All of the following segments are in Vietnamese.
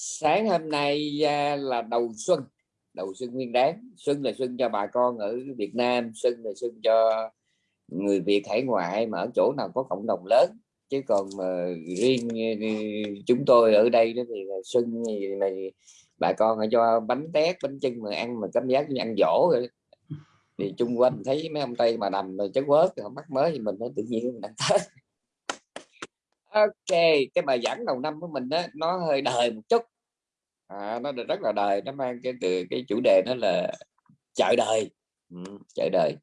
sáng hôm nay à, là đầu xuân đầu xuân nguyên đáng. Xuân là xuân cho bà con ở Việt Nam, xuân là xuân cho người Việt hải ngoại mà ở chỗ nào có cộng đồng lớn. Chứ còn mà riêng ờ, chúng tôi ở đây đó thì xuân này bà con cho bánh tét, bánh chân mà ăn mà cảm giác như ăn dỗ rồi thì chung quanh thấy mấy ông tây mà đầm rồi chất quớt, họ mắc mới thì mình nó tự nhiên mình ăn tết ok cái bài giảng đầu năm của mình đó nó hơi đời một chút. À, nó rất là đời nó mang cái từ cái chủ đề nó là chợ đời. Ừ, chợ đời.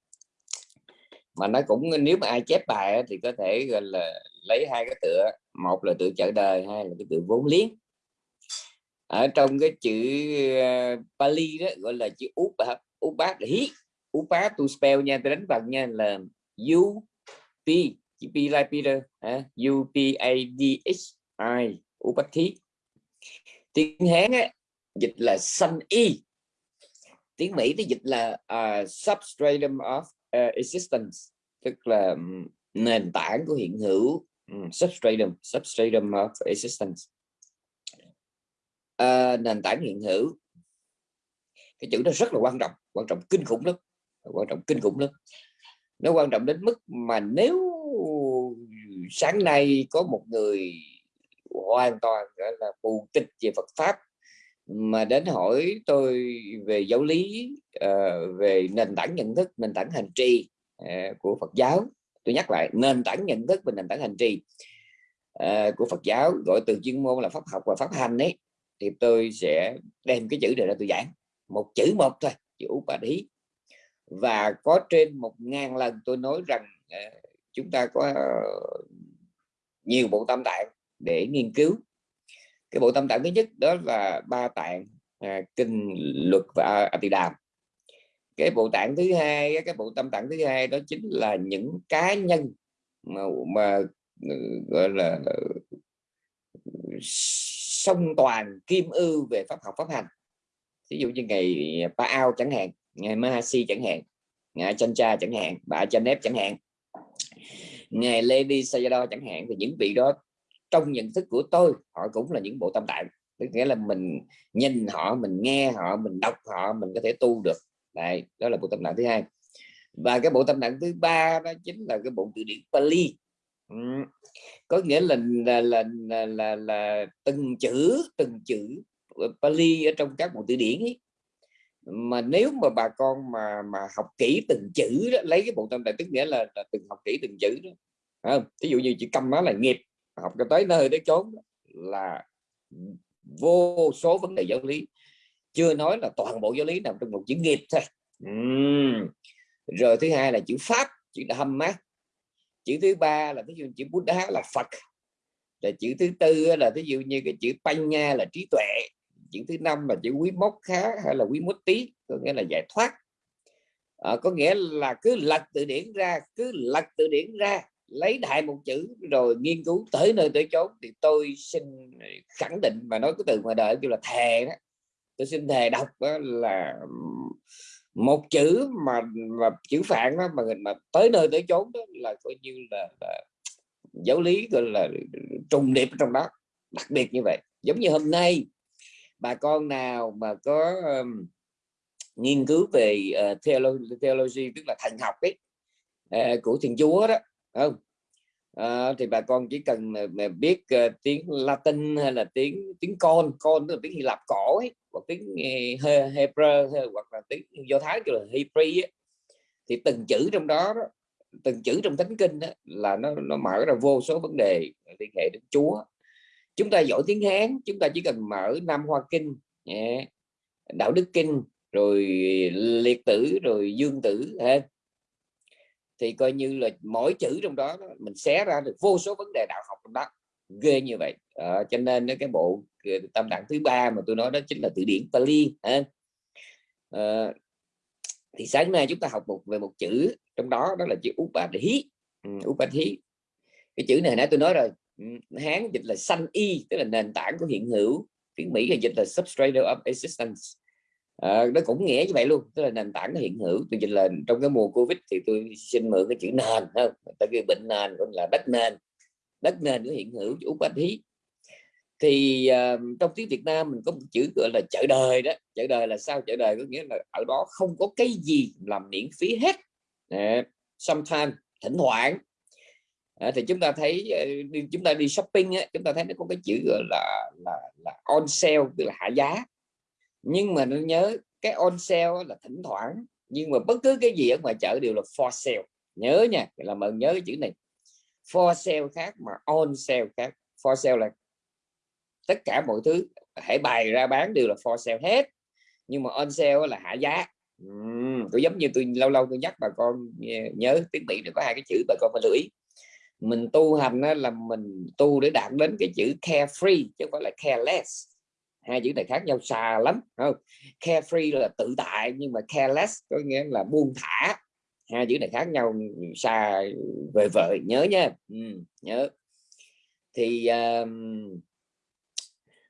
Mà nó cũng nếu mà ai chép bài thì có thể gọi là lấy hai cái tựa một là tựa chợ đời hai là cái tựa vốn liếng. Ở trong cái chữ uh, Pali đó gọi là chữ úp úp bát hí. Úp bát to spell nha tôi đánh bằng nha là u p chữ p like Peter u p a d h i Upathi tiếng hán á, dịch là sanh y tiếng mỹ thì dịch là uh, substratum of uh, existence tức là nền tảng của hiện hữu um, substratum substratum of existence uh, nền tảng hiện hữu cái chữ đó rất là quan trọng quan trọng kinh khủng lắm quan trọng kinh khủng lắm nó quan trọng đến mức mà nếu sáng nay có một người hoàn toàn gọi là mù tịch về Phật pháp mà đến hỏi tôi về giáo lý uh, về nền tảng nhận thức nền tảng hành trì uh, của Phật giáo. Tôi nhắc lại nền tảng nhận thức và nền tảng hành trì uh, của Phật giáo gọi từ chuyên môn là pháp học và pháp hành ấy thì tôi sẽ đem cái chữ này ra tôi giảng. Một chữ một thôi chữ bà đí và có trên một ngàn lần tôi nói rằng uh, chúng ta có ờ, nhiều bộ tam tạng để nghiên cứu. Cái bộ tâm tạng thứ nhất đó là ba tạng à, kinh luật và a tỳ đàm. Cái bộ tạng thứ hai cái bộ tâm tạng thứ hai đó chính là những cá nhân mà, mà ừ, gọi là ừ, song toàn kim ưu về pháp học pháp hành. Ví dụ như ngày Pa Ao chẳng hạn ngày Mahasi chẳng hạn ngày Chancha chẳng hạn bà Chanep chẳng hạn ngày Lady Sayadaw chẳng hạn thì những vị đó trong nhận thức của tôi họ cũng là những bộ tâm tạng. Tức nghĩa là mình nhìn họ mình nghe họ mình đọc họ mình có thể tu được. Đây đó là bộ tâm tạng thứ hai. Và cái bộ tâm tạng thứ ba đó chính là cái bộ từ điển Pali. Ừ. có nghĩa là là, là là là là từng chữ từng chữ Pali ở trong các bộ từ điển ấy mà nếu mà bà con mà mà học kỹ từng chữ đó lấy cái bộ tâm đại tức nghĩa là, là từng học kỹ từng chữ đó không? Ví dụ như chữ câm nó là nghiệp học cho tới nơi tới chốn là vô số vấn đề giáo lý. Chưa nói là toàn bộ giáo lý nằm trong một chữ nghiệp thôi. Uhm. rồi thứ hai là chữ pháp chữ Dhamma chữ thứ ba là ví dụ chữ đá là Phật. Là chữ thứ tư là ví dụ như cái chữ Panya là trí tuệ chữ thứ năm là chữ quý mốc khá hay là quý mốt tí có nghĩa là giải thoát. À, có nghĩa là cứ lật từ điển ra cứ lật từ điển ra lấy đại một chữ rồi nghiên cứu tới nơi tới chốn thì tôi xin ờ, khẳng định và nói cái từ ngoài đời kêu là thề đó. Tôi xin thề đọc đó là một chữ mà mà chữ phạn đó mà mà tới nơi tới chốn đó là coi như là, là giáo lý gọi là trùng điệp trong đó đặc biệt như vậy. Giống như hôm nay bà con nào mà có um, nghiên cứu về ờ, uh, theology, theology tức là thần học ấy uh, của thiên chúa đó không? Uh, thì bà con chỉ cần mà, mà biết uh, tiếng Latin hay là tiếng tiếng con con tức là tiếng Hy Lạp cổ ấy, hoặc tiếng uh, Hebrew hoặc là tiếng Do Thái kiểu là Hebrew ấy, thì từng chữ trong đó, đó từng chữ trong thánh kinh đó, là nó nó mở ra vô số vấn đề liên hệ đến Chúa chúng ta giỏi tiếng Hán chúng ta chỉ cần mở Nam Hoa Kinh đạo đức kinh rồi liệt tử rồi dương tử thì coi như là mỗi chữ trong đó mình xé ra được vô số vấn đề đạo học trong đó. Ghê như vậy. À, cho nên cái bộ tâm đẳng thứ ba mà tôi nói đó chính là từ điển Pali à, thì sáng nay chúng ta học một về một chữ trong đó đó là chữ Upadhi um, ừ, Upadhi cái chữ này nãy tôi nói rồi Hán dịch là xanh y tức là nền tảng của hiện hữu. Tiếng Mỹ là dịch là substrate of existence. À, nó cũng nghĩa như vậy luôn tức là nền tảng nó hiện hữu. Tôi dịch là trong cái mùa covid thì tôi xin mượn cái chữ nền không? Tại vì bệnh nền cũng là đất nền. Đất nền của hiện hữu chủ quan thí thì uh, trong tiếng Việt Nam mình có một chữ gọi là chợ đời đó. Chợ đời là sao? Chợ đời có nghĩa là ở đó không có cái gì làm miễn phí hết. Uh, sometimes thỉnh thoảng à, thì chúng ta thấy ờ, đi, chúng ta đi shopping á, chúng ta thấy nó có cái chữ gọi là là là on sale tức là hạ giá. Nhưng mà nó nhớ cái on sale là thỉnh thoảng nhưng mà bất cứ cái gì ở ngoài chợ đều là for sale. Nhớ nha là mình nhớ cái chữ này. For sale khác mà on sale khác. For sale là tất cả mọi thứ hãy bày ra bán đều là for sale hết. Nhưng mà on sale là hạ giá. Uhm, tôi giống như tôi lâu lâu tôi nhắc bà con ờ, nhớ tiếng mỹ nó có hai cái chữ bà con phải lưu ý mình tu hành là mình tu để đạt đến cái chữ carefree chứ không phải là careless. Hai chữ này khác nhau xa lắm không? Carefree là tự tại nhưng mà careless có nghĩa là buông thả. Hai chữ này khác nhau xa vời vợ nhớ nha. Ừ, nhớ. Thì um,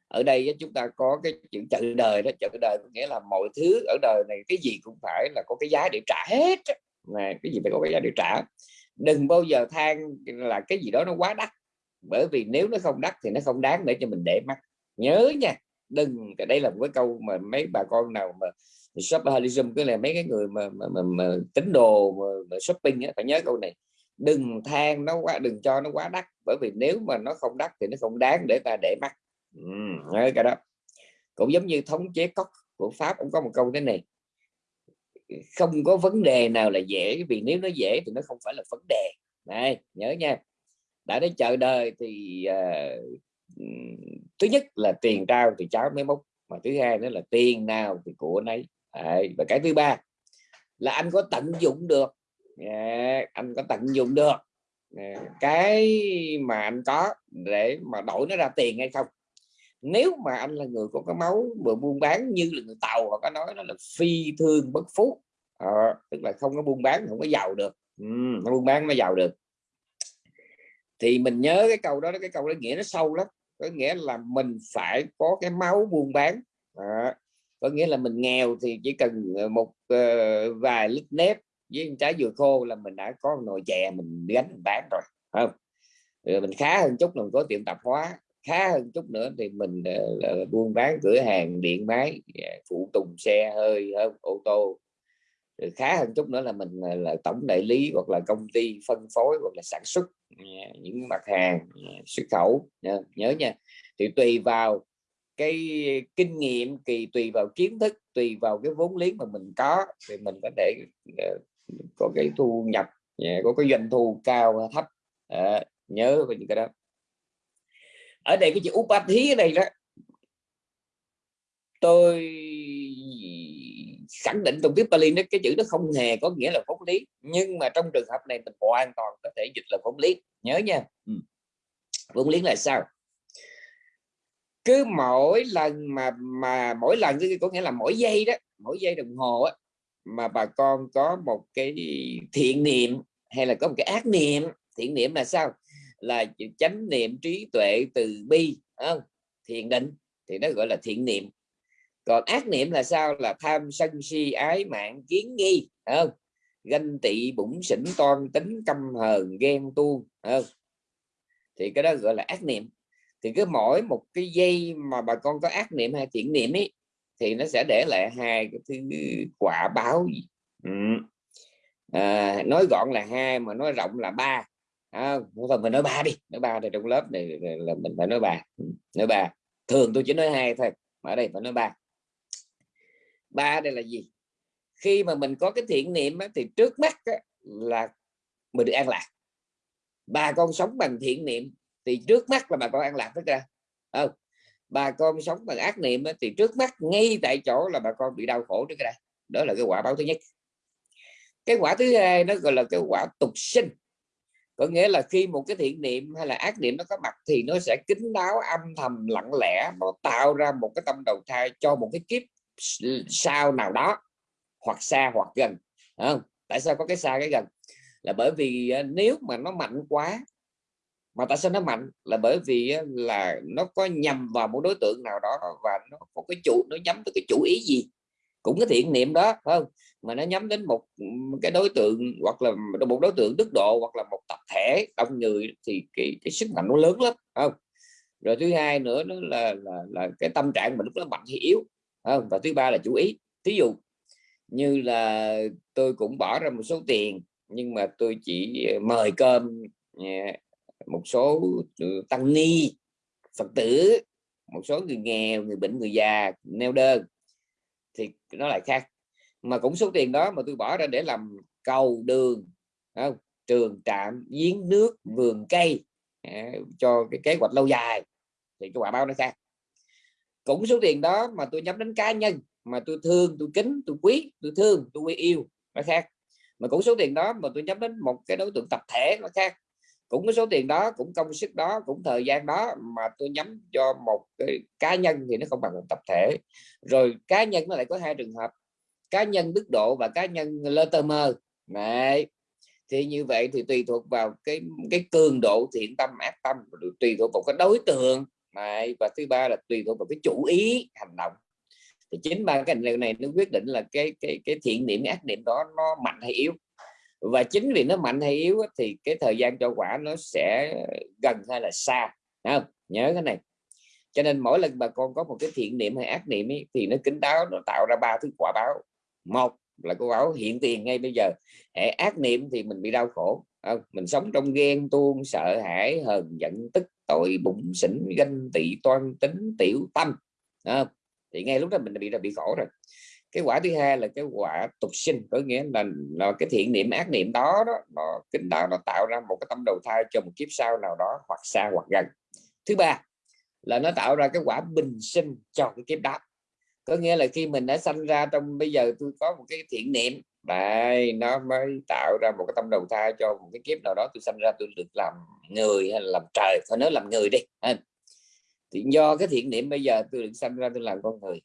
ở đây chúng ta có cái chữ chợ đời đó. Chợ đời có nghĩa là mọi thứ ở đời này cái gì cũng phải là có cái giá để trả hết này cái gì phải có cái giá để trả? Đừng bao giờ than là cái gì đó nó quá đắt. Bởi vì nếu nó không đắt thì nó không đáng để cho mình để mắt. Nhớ nha đừng đây là một cái câu mà mấy bà con nào mà shopaholicism cứ là mấy cái người mà, mà, mà, mà tính đồ mà, mà shopping á, phải nhớ câu này. Đừng than nó quá đừng cho nó quá đắt. Bởi vì nếu mà nó không đắt thì nó không đáng để ta để mắt. Ừ, cái đó. Cũng giống như thống chế cốc của pháp cũng có một câu thế này không có vấn đề nào là dễ vì nếu nó dễ thì nó không phải là vấn đề. Này nhớ nha đã đến chợ đời thì uh, thứ nhất là tiền trao thì cháu mới múc mà thứ hai nữa là tiền nào thì của nấy Đấy, và cái thứ ba là anh có tận dụng được. Yeah, anh có tận dụng được. Yeah, cái mà anh có để mà đổi nó ra tiền hay không? Nếu mà anh là người có cái máu vừa buôn bán như là người tàu họ có nói nó là phi thương bất phú à, tức là không có buôn bán không có giàu được. Ừ, nó buôn bán nó giàu được. Thì mình nhớ cái câu đó cái câu đó nghĩa nó sâu lắm. Có nghĩa là mình phải có cái máu buôn bán. À, có nghĩa là mình nghèo thì chỉ cần ờ, một uh, vài lít nếp với trái dừa khô là mình đã có nồi chè mình gánh mình bán rồi không? Rồi mình khá hơn chút là mình có tiệm tạp hóa khá hơn chút nữa thì mình uh, buôn bán cửa hàng điện máy dạ, phụ tùng xe hơi hơn ô tô. Rồi khá hơn chút nữa là mình ờ, là tổng đại lý hoặc là công ty phân phối hoặc là sản xuất dạ, những mặt hàng dạ, xuất khẩu nhớ nha. Thì tùy vào cái kinh nghiệm kỳ tùy vào kiến thức tùy vào cái vốn liếng mà mình có thì mình có thể uh, có cái thu nhập có cái doanh thu cao thấp à, nhớ về những cái đó ở đây cái chữ upati ở đây đó. Tôi khẳng định trong tiếp Bali nó cái chữ nó không hề có nghĩa là vốn lý nhưng mà trong trường hợp này mình hoàn toàn có thể dịch là vốn lý. Nhớ nha. Ừ. vốn lý là sao? Cứ mỗi lần mà mà mỗi lần có nghĩa là mỗi giây đó mỗi giây đồng hồ á, mà bà con có một cái thiện niệm hay là có một cái ác niệm thiện niệm là sao là chánh niệm trí tuệ từ bi không? thiền định thì nó gọi là thiện niệm. Còn ác niệm là sao? Là tham sân si ái mạng kiến nghi không? Ganh tị bụng sỉnh toan tính căm hờn ghen tuông không? Thì cái đó gọi là ác niệm. Thì cứ mỗi một cái dây mà bà con có ác niệm hay thiện niệm ấy thì nó sẽ để lại hai cái thứ quả báo ừ. à, nói gọn là hai mà nói rộng là ba à, thôi mình nói ba đi nói ba thì trong lớp này là mình phải nói ba. Ừ, nói ba. Thường tôi chỉ nói hai thôi mà ở đây phải nói ba. Ba đây là gì? Khi mà mình có cái thiện niệm á, thì trước mắt á, là mình được an lạc. Bà con sống bằng thiện niệm thì trước mắt là bà con an lạc tất ra không? Bà con sống bằng ác niệm thì trước mắt ngay tại chỗ là bà con bị đau khổ trước đây. Đó là cái quả báo thứ nhất. Cái quả thứ hai nó gọi là cái quả tục sinh có nghĩa là khi một cái thiện niệm hay là ác niệm nó có mặt thì nó sẽ kín đáo, âm thầm, lặng lẽ, nó tạo ra một cái tâm đầu thai cho một cái kiếp sau nào đó, hoặc xa hoặc gần không? tại sao có cái xa cái gần? Là bởi vì ờ, nếu mà nó mạnh quá, mà tại sao nó mạnh? Là bởi vì ờ, là nó có nhằm vào một đối tượng nào đó và nó có cái chủ, nó nhắm tới cái chủ ý gì? Cũng cái thiện niệm đó không? Mà nó nhắm đến một cái đối tượng hoặc là một đối tượng đức độ hoặc là một tập thể đông người thì cái, cái sức mạnh nó lớn lắm không? Rồi thứ hai nữa nó là, là là cái tâm trạng mình lúc đó mạnh hay yếu không? và thứ ba là chú ý. Thí dụ như là tôi cũng bỏ ra một số tiền nhưng mà tôi chỉ mời cơm à, một số ừ, tăng ni phật tử một số người nghèo người bệnh người già neo đơn. Thì nó lại khác mà cũng số tiền đó mà tôi bỏ ra để làm cầu đường không? trường trạm giếng nước vườn cây à, cho cái kế hoạch lâu dài. Thì cái quả báo nó ra. Cũng số tiền đó mà tôi nhắm đến cá nhân mà tôi thương tôi kính tôi quý tôi thương tôi quý yêu nó khác. Mà cũng số tiền đó mà tôi nhắm đến một cái đối tượng tập thể nó khác. Cũng cái số tiền đó cũng công sức đó cũng thời gian đó mà tôi nhắm cho một cái cá nhân thì nó không bằng một tập thể. Rồi cá nhân nó lại có hai trường hợp cá nhân đức độ và cá nhân lơ tơ mơ. Này thì như vậy thì tùy thuộc vào cái cái cường độ thiện tâm ác tâm tùy thuộc vào cái đối tượng. Này và thứ ba là tùy thuộc vào cái chủ ý hành động. Thì chính ba cái điều này nó quyết định là cái cái cái thiện niệm ác niệm đó nó mạnh hay yếu. Và chính vì nó mạnh hay yếu thì cái thời gian cho quả nó sẽ gần hay là xa. Không? Nhớ cái này. Cho nên mỗi lần bà con có một cái thiện niệm hay ác niệm ấy, thì nó kính đáo nó tạo ra ba thứ quả báo một là cô báo hiện tiền ngay bây giờ hệ ác niệm thì mình bị đau khổ không? mình sống trong ghen tuông sợ hãi hờn giận tức tối bụng xỉn ganh tị toan tính tiểu tâm không? thì ngay lúc đó mình bị bị khổ rồi cái quả thứ hai là cái quả tục sinh có nghĩa là, là cái thiện niệm ác niệm đó đó nó kính đạo nó tạo ra một cái tâm đầu thai cho một kiếp sau nào đó hoặc xa hoặc gần thứ ba là nó tạo ra cái quả bình sinh cho cái kiếp đó có nghĩa là khi mình đã sanh ra trong, bây giờ tôi có một cái thiện niệm đây nó mới tạo ra một cái tâm đầu thai cho một cái kiếp nào đó tôi sanh ra tôi được làm người hay là làm trời. Phải nói làm người đi thì do cái thiện niệm bây giờ tôi được sanh ra tôi làm con người.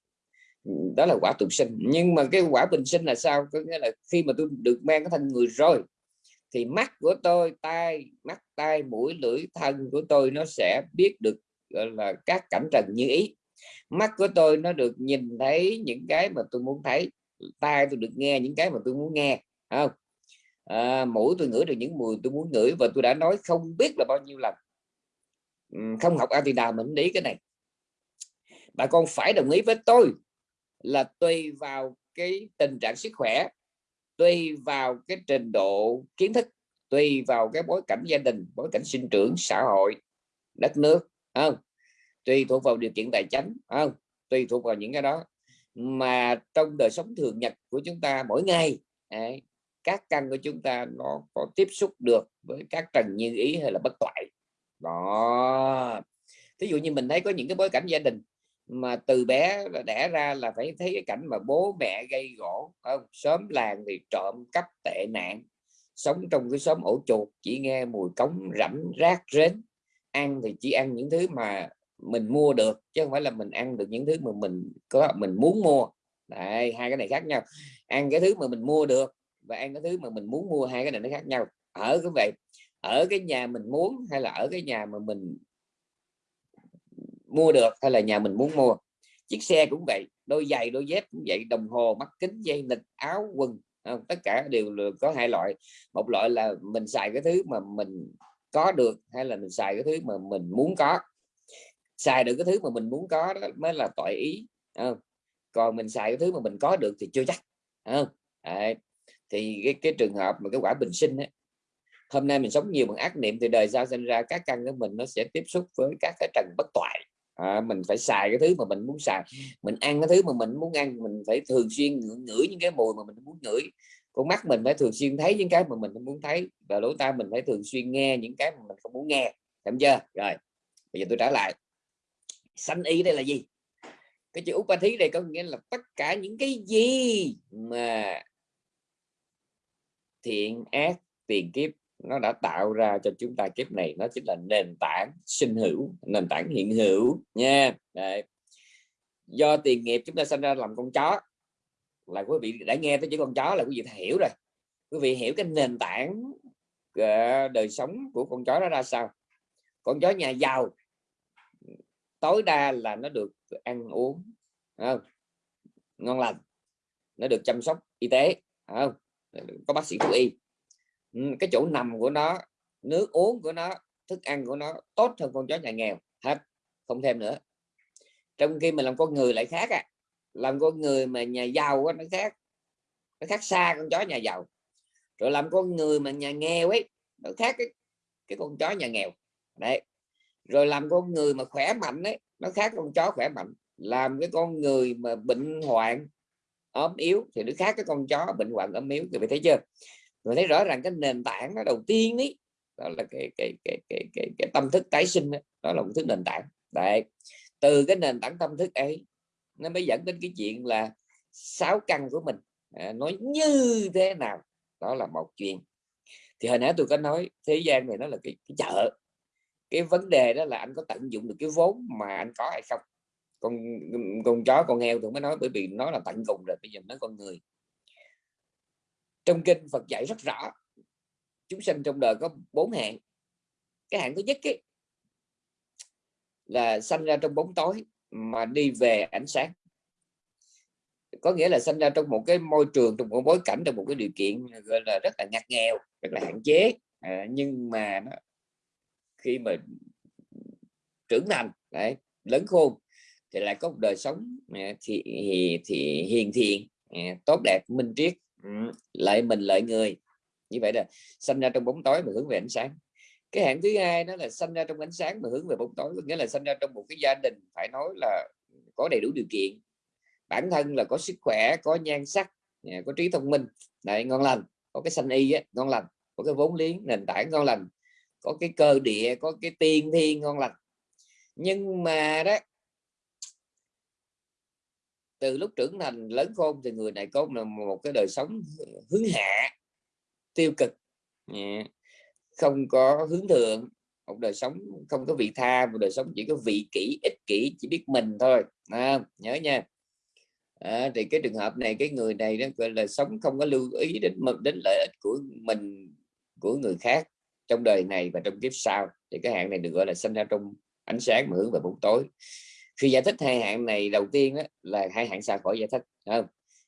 Đó là quả tục sinh. Nhưng mà cái quả bình sinh là sao? Có nghĩa là khi mà tôi được mang cái thân người rồi, thì mắt của tôi, tai, mắt, tai, mũi, lưỡi, thân của tôi nó sẽ biết được, gọi là, các cảnh trần như ý mắt của tôi nó được nhìn thấy những cái mà tôi muốn thấy. Tai tôi được nghe những cái mà tôi muốn nghe không? À, mũi tôi ngửi được những mùi tôi muốn ngửi và tôi đã nói không biết là bao nhiêu lần. Không học ai thì nào mình để cái này. Bà con phải đồng ý với tôi là tùy vào cái tình trạng sức khỏe tùy vào cái trình độ kiến thức tùy vào cái bối cảnh gia đình bối cảnh sinh trưởng xã hội đất nước không? Tùy thuộc vào điều kiện tài chính không? Tùy thuộc vào những cái đó. Mà trong đời sống thường nhật của chúng ta mỗi ngày ấy, các căn của chúng ta nó có tiếp xúc được với các trần như ý hay là bất toại. Đó. Thí dụ như mình thấy có những cái bối cảnh gia đình mà từ bé đẻ ra là phải thấy cái cảnh mà bố mẹ gây gỗ không? Sớm làng thì trộm cắp tệ nạn sống trong cái xóm ổ chuột chỉ nghe mùi cống rẫm rác rến. Ăn thì chỉ ăn những thứ mà mình mua được chứ không phải là mình ăn được những thứ mà mình có mình muốn mua. Đấy, hai cái này khác nhau. Ăn cái thứ mà mình mua được và ăn cái thứ mà mình muốn mua hai cái này nó khác nhau. Ở cái vậy ở cái nhà mình muốn hay là ở cái nhà mà mình mua được hay là nhà mình muốn mua. Chiếc xe cũng vậy đôi giày đôi dép cũng vậy đồng hồ mắt kính dây nịch áo quần không? tất cả đều có hai loại. Một loại là mình xài cái thứ mà mình có được hay là mình xài cái thứ mà mình muốn có xài được cái thứ mà mình muốn có đó mới là tội ý không? còn mình xài cái thứ mà mình có được thì chưa chắc không? À, thì cái, cái trường hợp mà cái quả bình sinh ấy, hôm nay mình sống nhiều bằng ác niệm thì đời sau sinh ra các căn của mình nó sẽ tiếp xúc với các cái trần bất toại à, mình phải xài cái thứ mà mình muốn xài mình ăn cái thứ mà mình muốn ăn mình phải thường xuyên ngửi những cái mùi mà mình muốn ngửi con mắt mình phải thường xuyên thấy những cái mà mình không muốn thấy và lỗ tai mình phải thường xuyên nghe những cái mà mình không muốn nghe hiểu chưa rồi bây giờ tôi trả lại sanh y đây là gì? Cái chữ thí đây có nghĩa là tất cả những cái gì mà thiện ác, tiền kiếp nó đã tạo ra cho chúng ta, kiếp này nó chính là nền tảng sinh hữu, nền tảng hiện hữu nha. Đấy. do tiền nghiệp chúng ta sinh ra làm con chó, là quý vị đã nghe tới chữ con chó là quý vị hiểu rồi. Quý vị hiểu cái nền tảng ờ, đời sống của con chó đó ra sao? Con chó nhà giàu tối đa là nó được ăn uống không? ngon lành nó được chăm sóc y tế không? có bác sĩ thú y ừ, cái chỗ nằm của nó nước uống của nó thức ăn của nó tốt hơn con chó nhà nghèo hết không thêm nữa trong khi mình làm con người lại khác à làm con người mà nhà giàu á, nó khác nó khác xa con chó nhà giàu rồi làm con người mà nhà nghèo ấy nó khác cái cái con chó nhà nghèo đấy rồi làm con người mà khỏe mạnh ấy nó khác con chó khỏe mạnh. Làm cái con người mà bệnh hoạn ốm yếu thì nó khác cái con chó bệnh hoạn ốm yếu. Thì phải thấy chưa? Người thấy rõ ràng cái nền tảng nó đầu tiên ấy đó là cái cái cái cái cái, cái tâm thức tái sinh đó, đó là một thứ nền tảng. Đấy từ cái nền tảng tâm thức ấy nó mới dẫn đến cái chuyện là sáu căn của mình à, nói như thế nào đó là một chuyện. Thì hồi nãy tôi có nói thế gian này nó là cái, cái chợ cái vấn đề đó là anh có tận dụng được cái vốn mà anh có hay không? Con con chó con heo tôi mới nói bởi vì nó là tận cùng rồi bây giờ nói con người. Trong kinh Phật dạy rất rõ chúng sinh trong đời có bốn hạng. Cái hạng thứ nhất ấy, là sanh ra trong bóng tối mà đi về ánh sáng. Có nghĩa là sinh ra trong một cái môi trường trong một bối cảnh trong một cái điều kiện gọi là rất là ngặt nghèo rất là hạn chế. À, nhưng mà nó, khi mà trưởng thành đấy lớn khôn thì lại có một đời sống ờ, thì thì, thì hiền thiện ờ, tốt đẹp minh triết ừ, lợi mình lợi người. Như vậy là sinh ra trong bóng tối mà hướng về ánh sáng. Cái hạng thứ hai đó là sinh ra trong ánh sáng mà hướng về bóng tối nghĩa là sinh ra trong một cái gia đình phải nói là có đầy đủ điều kiện. Bản thân là có sức khỏe có nhan sắc ờ, có trí thông minh. Đấy ngon lành có cái sanh y á, ngon lành có cái vốn liếng nền tảng ngon lành có cái cơ địa có cái tiên thiên ngon lành. Nhưng mà đó từ lúc trưởng thành lớn khôn thì người này có một cái đời sống hướng hạ tiêu cực. Không có hướng thượng một đời sống không có vị tha một đời sống chỉ có vị kỷ ích kỷ chỉ biết mình thôi à, nhớ nha. À, thì cái trường hợp này cái người này đó gọi là sống không có lưu ý đến đến lợi ích của mình của người khác trong đời này và trong kiếp sau. Thì cái hạng này được gọi là sinh ra trong ánh sáng mà hướng về bóng tối. Khi giải thích hai hạng này đầu tiên đó, là hai hạng xa khỏi giải thích không?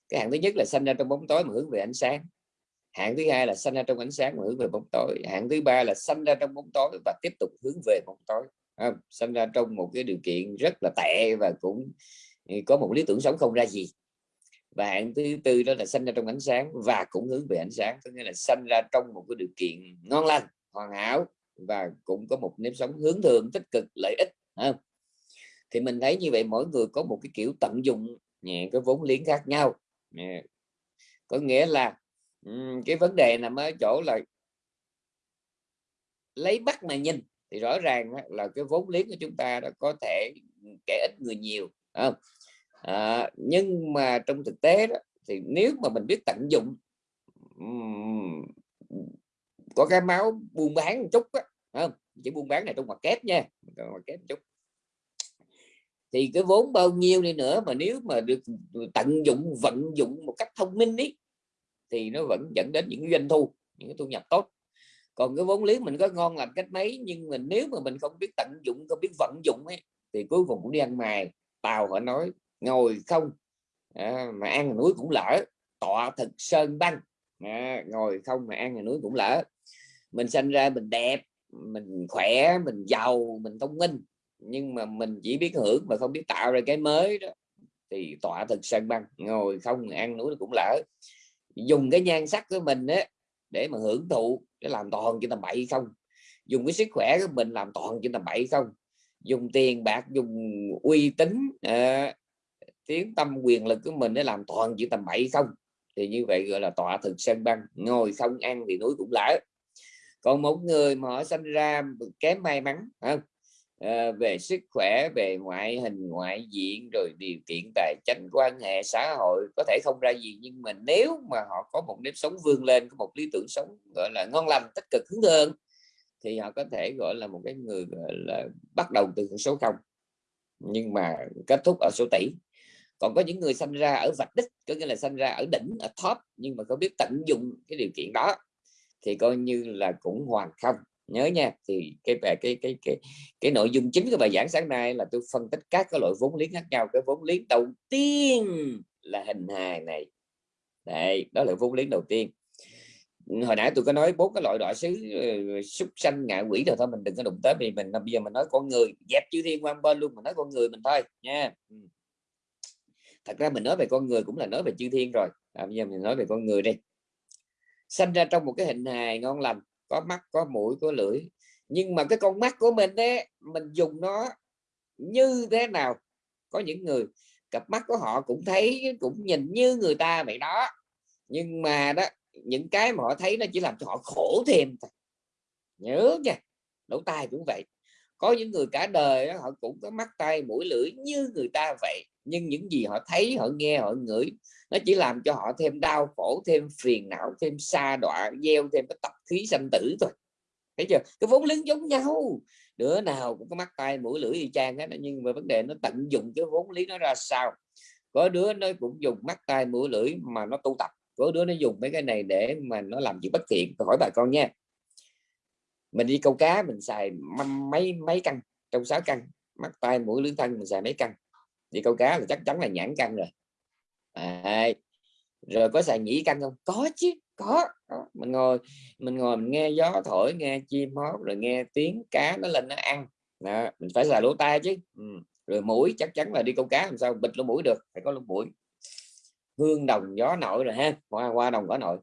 Cái hạng thứ nhất là sinh ra trong bóng tối mà hướng về ánh sáng. Hạng thứ hai là sinh ra trong ánh sáng mà hướng về bóng tối. Hạng thứ ba là sinh ra trong bóng tối và tiếp tục hướng về bóng tối không? sinh ra trong một cái điều kiện rất là tệ và cũng ừ, có một lý tưởng sống không ra gì. Và hạng thứ tư đó là sinh ra trong ánh sáng và cũng hướng về ánh sáng có nghĩa là sinh ra trong một cái điều kiện ngon lành hoàn hảo và cũng có một nếp sống hướng thượng tích cực lợi ích không? thì mình thấy như vậy mỗi người có một cái kiểu tận dụng nhẹ cái vốn liếng khác nhau có nghĩa là cái vấn đề nằm ở chỗ là lấy bắt mà nhìn thì rõ ràng là cái vốn liếng của chúng ta đã có thể kẻ ít người nhiều không? À, nhưng mà trong thực tế đó thì nếu mà mình biết tận dụng có cái máu buôn bán một chút á không? Chỉ buôn bán này trong mặt kép nha mặt kép một chút. Thì cái vốn bao nhiêu đi nữa mà nếu mà được tận dụng vận dụng một cách thông minh ý thì nó vẫn dẫn đến những doanh thu những cái thu nhập tốt. Còn cái vốn liếng mình có ngon làm cách mấy nhưng mà nếu mà mình không biết tận dụng không biết vận dụng ấy thì cuối cùng cũng đi ăn mài. Tàu họ nói ngồi không à, mà ăn núi cũng lỡ. Tọa thực sơn băng à, ngồi không mà ăn núi cũng lỡ mình sinh ra mình đẹp mình khỏe mình giàu mình thông minh. Nhưng mà mình chỉ biết hưởng mà không biết tạo ra cái mới đó. Thì tọa thực sân băng ngồi không ăn núi cũng lỡ. Dùng cái nhan sắc của mình á để mà hưởng thụ để làm toàn chuyện tầm bậy không? Dùng cái sức khỏe của mình làm toàn chuyện tầm bậy không? Dùng tiền bạc dùng uy tín à, tiếng tâm quyền lực của mình để làm toàn chuyện tầm bậy không? Thì như vậy gọi là tọa thực sân băng ngồi không ăn thì núi cũng lỡ còn một người mà họ sinh ra kém may mắn không? À, về sức khỏe về ngoại hình ngoại diện rồi điều kiện tài chính quan hệ xã hội có thể không ra gì. Nhưng mà nếu mà họ có một nếp sống vươn lên có một lý tưởng sống gọi là ngon lành tích cực hướng hơn thì họ có thể gọi là một cái người gọi là bắt đầu từ số không. Nhưng mà kết thúc ở số tỷ. Còn có những người sinh ra ở vạch đích có nghĩa là sinh ra ở đỉnh ở top nhưng mà không biết tận dụng cái điều kiện đó thì coi như là cũng hoàn không. Nhớ nha thì cái về cái cái cái cái nội dung chính của bài giảng sáng nay là tôi phân tích các cái loại vốn liếng khác nhau. Cái vốn liếng đầu tiên là hình hài này. Đây đó là vốn liếng đầu tiên. Hồi nãy tôi có nói bốn cái loại đọa xứ ờ, súc sanh ngạ quỷ rồi thôi mình đừng có đụng tới vì mình bây giờ mình nói con người dẹp chư thiên quan bên luôn mình nói con người mình thôi nha. Ừ. Thật ra mình nói về con người cũng là nói về chư thiên rồi. À, bây giờ mình nói về con người đi sanh ra trong một cái hình hài ngon lành có mắt có mũi có lưỡi. Nhưng mà cái con mắt của mình đấy mình dùng nó như thế nào? Có những người cặp mắt của họ cũng thấy cũng nhìn như người ta vậy đó. Nhưng mà đó những cái mà họ thấy nó chỉ làm cho họ khổ thêm thôi. Nhớ nha lỗ tai cũng vậy. Có những người cả đời đó, họ cũng có mắt tay mũi lưỡi như người ta vậy. Nhưng những gì họ thấy họ nghe họ ngửi nó chỉ làm cho họ thêm đau khổ, thêm phiền não, thêm xa đọa, gieo thêm cái tập khí sanh tử thôi. Thấy chưa? Cái vốn liếng giống nhau. Đứa nào cũng có mắt tay mũi, lưỡi y chang hết nhưng mà vấn đề nó tận dụng cái vốn lý nó ra sao? Có đứa nó cũng dùng mắt tay mũi, lưỡi mà nó tu tập. Có đứa nó dùng mấy cái này để mà nó làm việc bất thiện. Tôi hỏi bà con nha. Mình đi câu cá, mình xài mấy mấy căn trong sáu căn mắt tay mũi, lưỡi, thân, mình xài mấy căn đi câu cá là chắc chắn là nhãn căn rồi. Đấy. rồi có xài nhĩ căn không? Có chứ có, mình ngồi mình ngồi mình nghe gió thổi nghe chim hót rồi nghe tiếng cá nó lên nó ăn. Đó, mình phải xài lỗ tai chứ. Ừ. rồi mũi chắc chắn là đi câu cá làm sao? Bịt lỗ mũi được phải có lỗ mũi. Hương đồng gió nội rồi ha hoa qua đồng có nội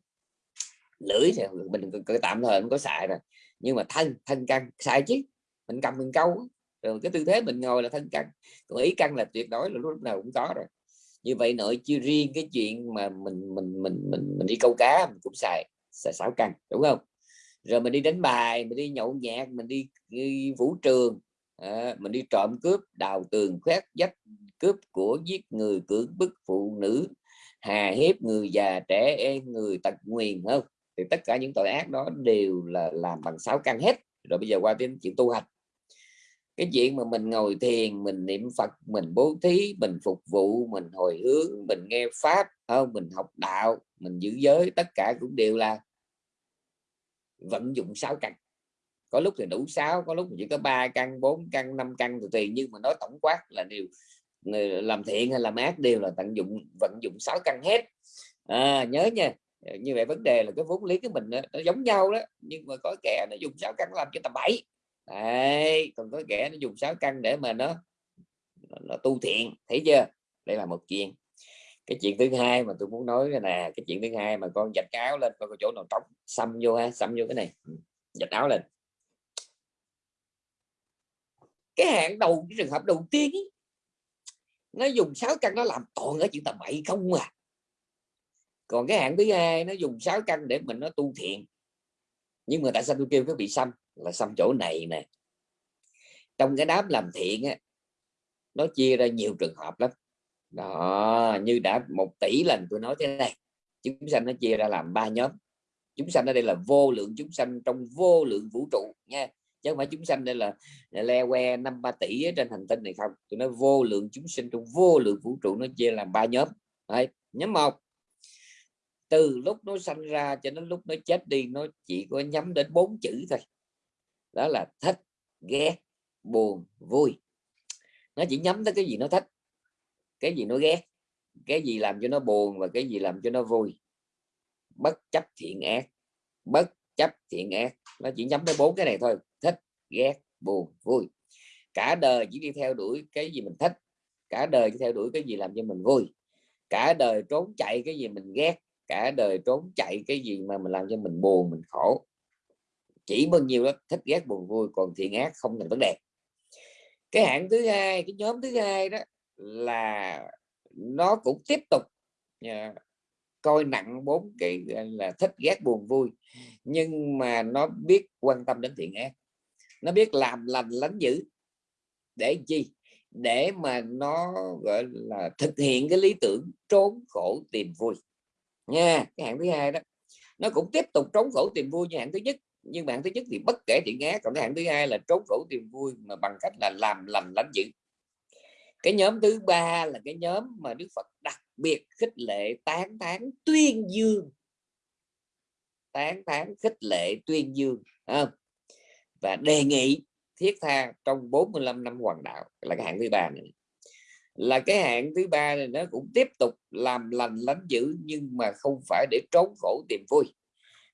lưỡi thì mình tạm thời không có xài rồi. Nhưng mà thân thân căn xài chứ. Mình cầm mình câu rồi cái tư thế mình ngồi là thân căn còn ý căn là tuyệt đối là lúc nào cũng có rồi như vậy nội chưa riêng cái chuyện mà mình mình mình mình mình đi câu cá mình cũng xài xài sáu căn đúng không? Rồi mình đi đánh bài mình đi nhậu nhạc mình đi, đi vũ trường à, mình đi trộm cướp đào tường khoét dách cướp của giết người cưỡng bức phụ nữ hà hiếp người già trẻ em người tật nguyền không? Thì tất cả những tội ác đó đều là làm bằng sáu căn hết. Rồi bây giờ qua đến chuyện tu hành cái chuyện mà mình ngồi thiền mình niệm phật mình bố thí mình phục vụ mình hồi hướng mình nghe pháp không mình học đạo mình giữ giới tất cả cũng đều là vận dụng sáu căn. Có lúc thì đủ sáu có lúc chỉ có ba căn bốn căn năm căn thì tùy nhưng mà nói tổng quát là điều làm thiện hay làm ác đều là tận dụng vận dụng sáu căn hết. À, nhớ nha như vậy vấn đề là cái vốn lý của mình đó, nó giống nhau đó nhưng mà có kẻ nó dùng sáu căn làm cho tầm bảy Đấy, còn có kẻ nó dùng sáu căn để mà nó nó tu thiện thấy chưa? Đây là một chuyện. Cái chuyện thứ hai mà tôi muốn nói là nè cái chuyện thứ hai mà con dạch áo lên coi có chỗ nào trống xăm vô ha xăm vô cái này. Ừ, dạch áo lên. Cái hạng đầu cái trường hợp đầu tiên ý, nó dùng sáu căn nó làm toàn ở chuyện tầm bậy không à. Còn cái hạng thứ hai nó dùng sáu căn để mình nó tu thiện. Nhưng mà tại sao tôi kêu cái bị xăm? Là xăm chỗ này nè. Trong cái đám làm thiện á, nó chia ra nhiều trường hợp lắm. Đó như đã một tỷ lần tôi nói thế này chúng sanh nó chia ra làm ba nhóm. Chúng sanh ở đây là vô lượng chúng sanh trong vô lượng vũ trụ nha. Chứ không phải chúng sanh đây là, là le que năm ba tỷ ở trên hành tinh này không. Tôi nói vô lượng chúng sinh trong vô lượng vũ trụ nó chia làm ba nhóm. Đấy, nhóm một. Từ lúc nó sanh ra cho đến lúc nó chết đi nó chỉ có nhắm đến bốn chữ thôi đó là thích ghét, buồn, vui. Nó chỉ nhắm tới cái gì nó thích, cái gì nó ghét, cái gì làm cho nó buồn và cái gì làm cho nó vui. Bất chấp thiện ác, bất chấp thiện ác. Nó chỉ nhắm tới bốn cái này thôi thích ghét, buồn, vui. Cả đời chỉ đi theo đuổi cái gì mình thích, cả đời chỉ theo đuổi cái gì làm cho mình vui. Cả đời trốn chạy cái gì mình ghét, cả đời trốn chạy cái gì mà mình làm cho mình buồn, mình khổ chỉ bao nhiêu đó thích ghét buồn vui còn thiện ác không thành vấn đề. Cái hạng thứ hai cái nhóm thứ hai đó là nó cũng tiếp tục uh, coi nặng bốn cái là thích ghét buồn vui nhưng mà nó biết quan tâm đến thiện ác. Nó biết làm lành lánh dữ. Để chi? Để mà nó gọi là thực hiện cái lý tưởng trốn khổ tìm vui. Nha cái hạng thứ hai đó nó cũng tiếp tục trốn khổ tìm vui như hạng thứ nhất nhưng mà hạng thứ nhất thì bất kể thiện ác, còn cái hạng thứ hai là trốn khổ tìm vui mà bằng cách là làm lành lánh dữ cái nhóm thứ ba là cái nhóm mà Đức Phật đặc biệt khích lệ, tán thán tuyên dương. Tán thán khích lệ tuyên dương không? và đề nghị thiết tha trong 45 năm hoàng đạo là cái hạng thứ ba này. Là cái hạng thứ ba này nó cũng tiếp tục làm lành lánh dữ nhưng mà không phải để trốn khổ tìm vui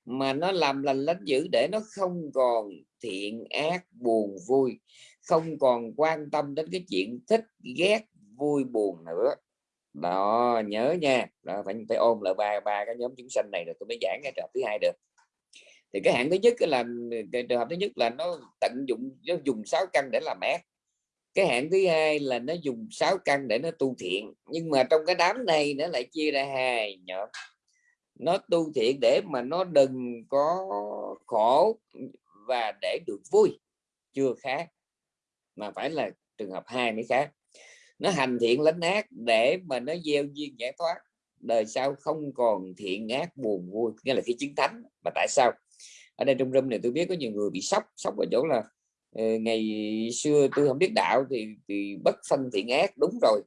mà nó làm lành lánh dữ để nó không còn thiện ác buồn vui không còn quan tâm đến cái chuyện thích ghét vui buồn nữa. Đó nhớ nha. Đó, phải phải ôm lại ba ba cái nhóm chúng sanh này rồi tôi mới giảng cái trường thứ hai được. Thì cái hạng thứ nhất là cái trường hợp thứ nhất là nó tận dụng nó dùng sáu căn để làm ác. Cái hạng thứ hai là nó dùng sáu căn để nó tu thiện. Nhưng mà trong cái đám này nó lại chia ra hai nhóm nó tu thiện để mà nó đừng có khổ và để được vui. Chưa khác mà phải là trường hợp hai mới khác. Nó hành thiện lánh ác để mà nó gieo duyên giải thoát. Đời sau không còn thiện ác buồn vui nghĩa là khi chứng thánh. Mà tại sao? Ở đây trong râm này tôi biết có nhiều người bị sốc sốc ở chỗ là ờ, ngày xưa tôi không biết đạo thì, thì bất phân thiện ác đúng rồi.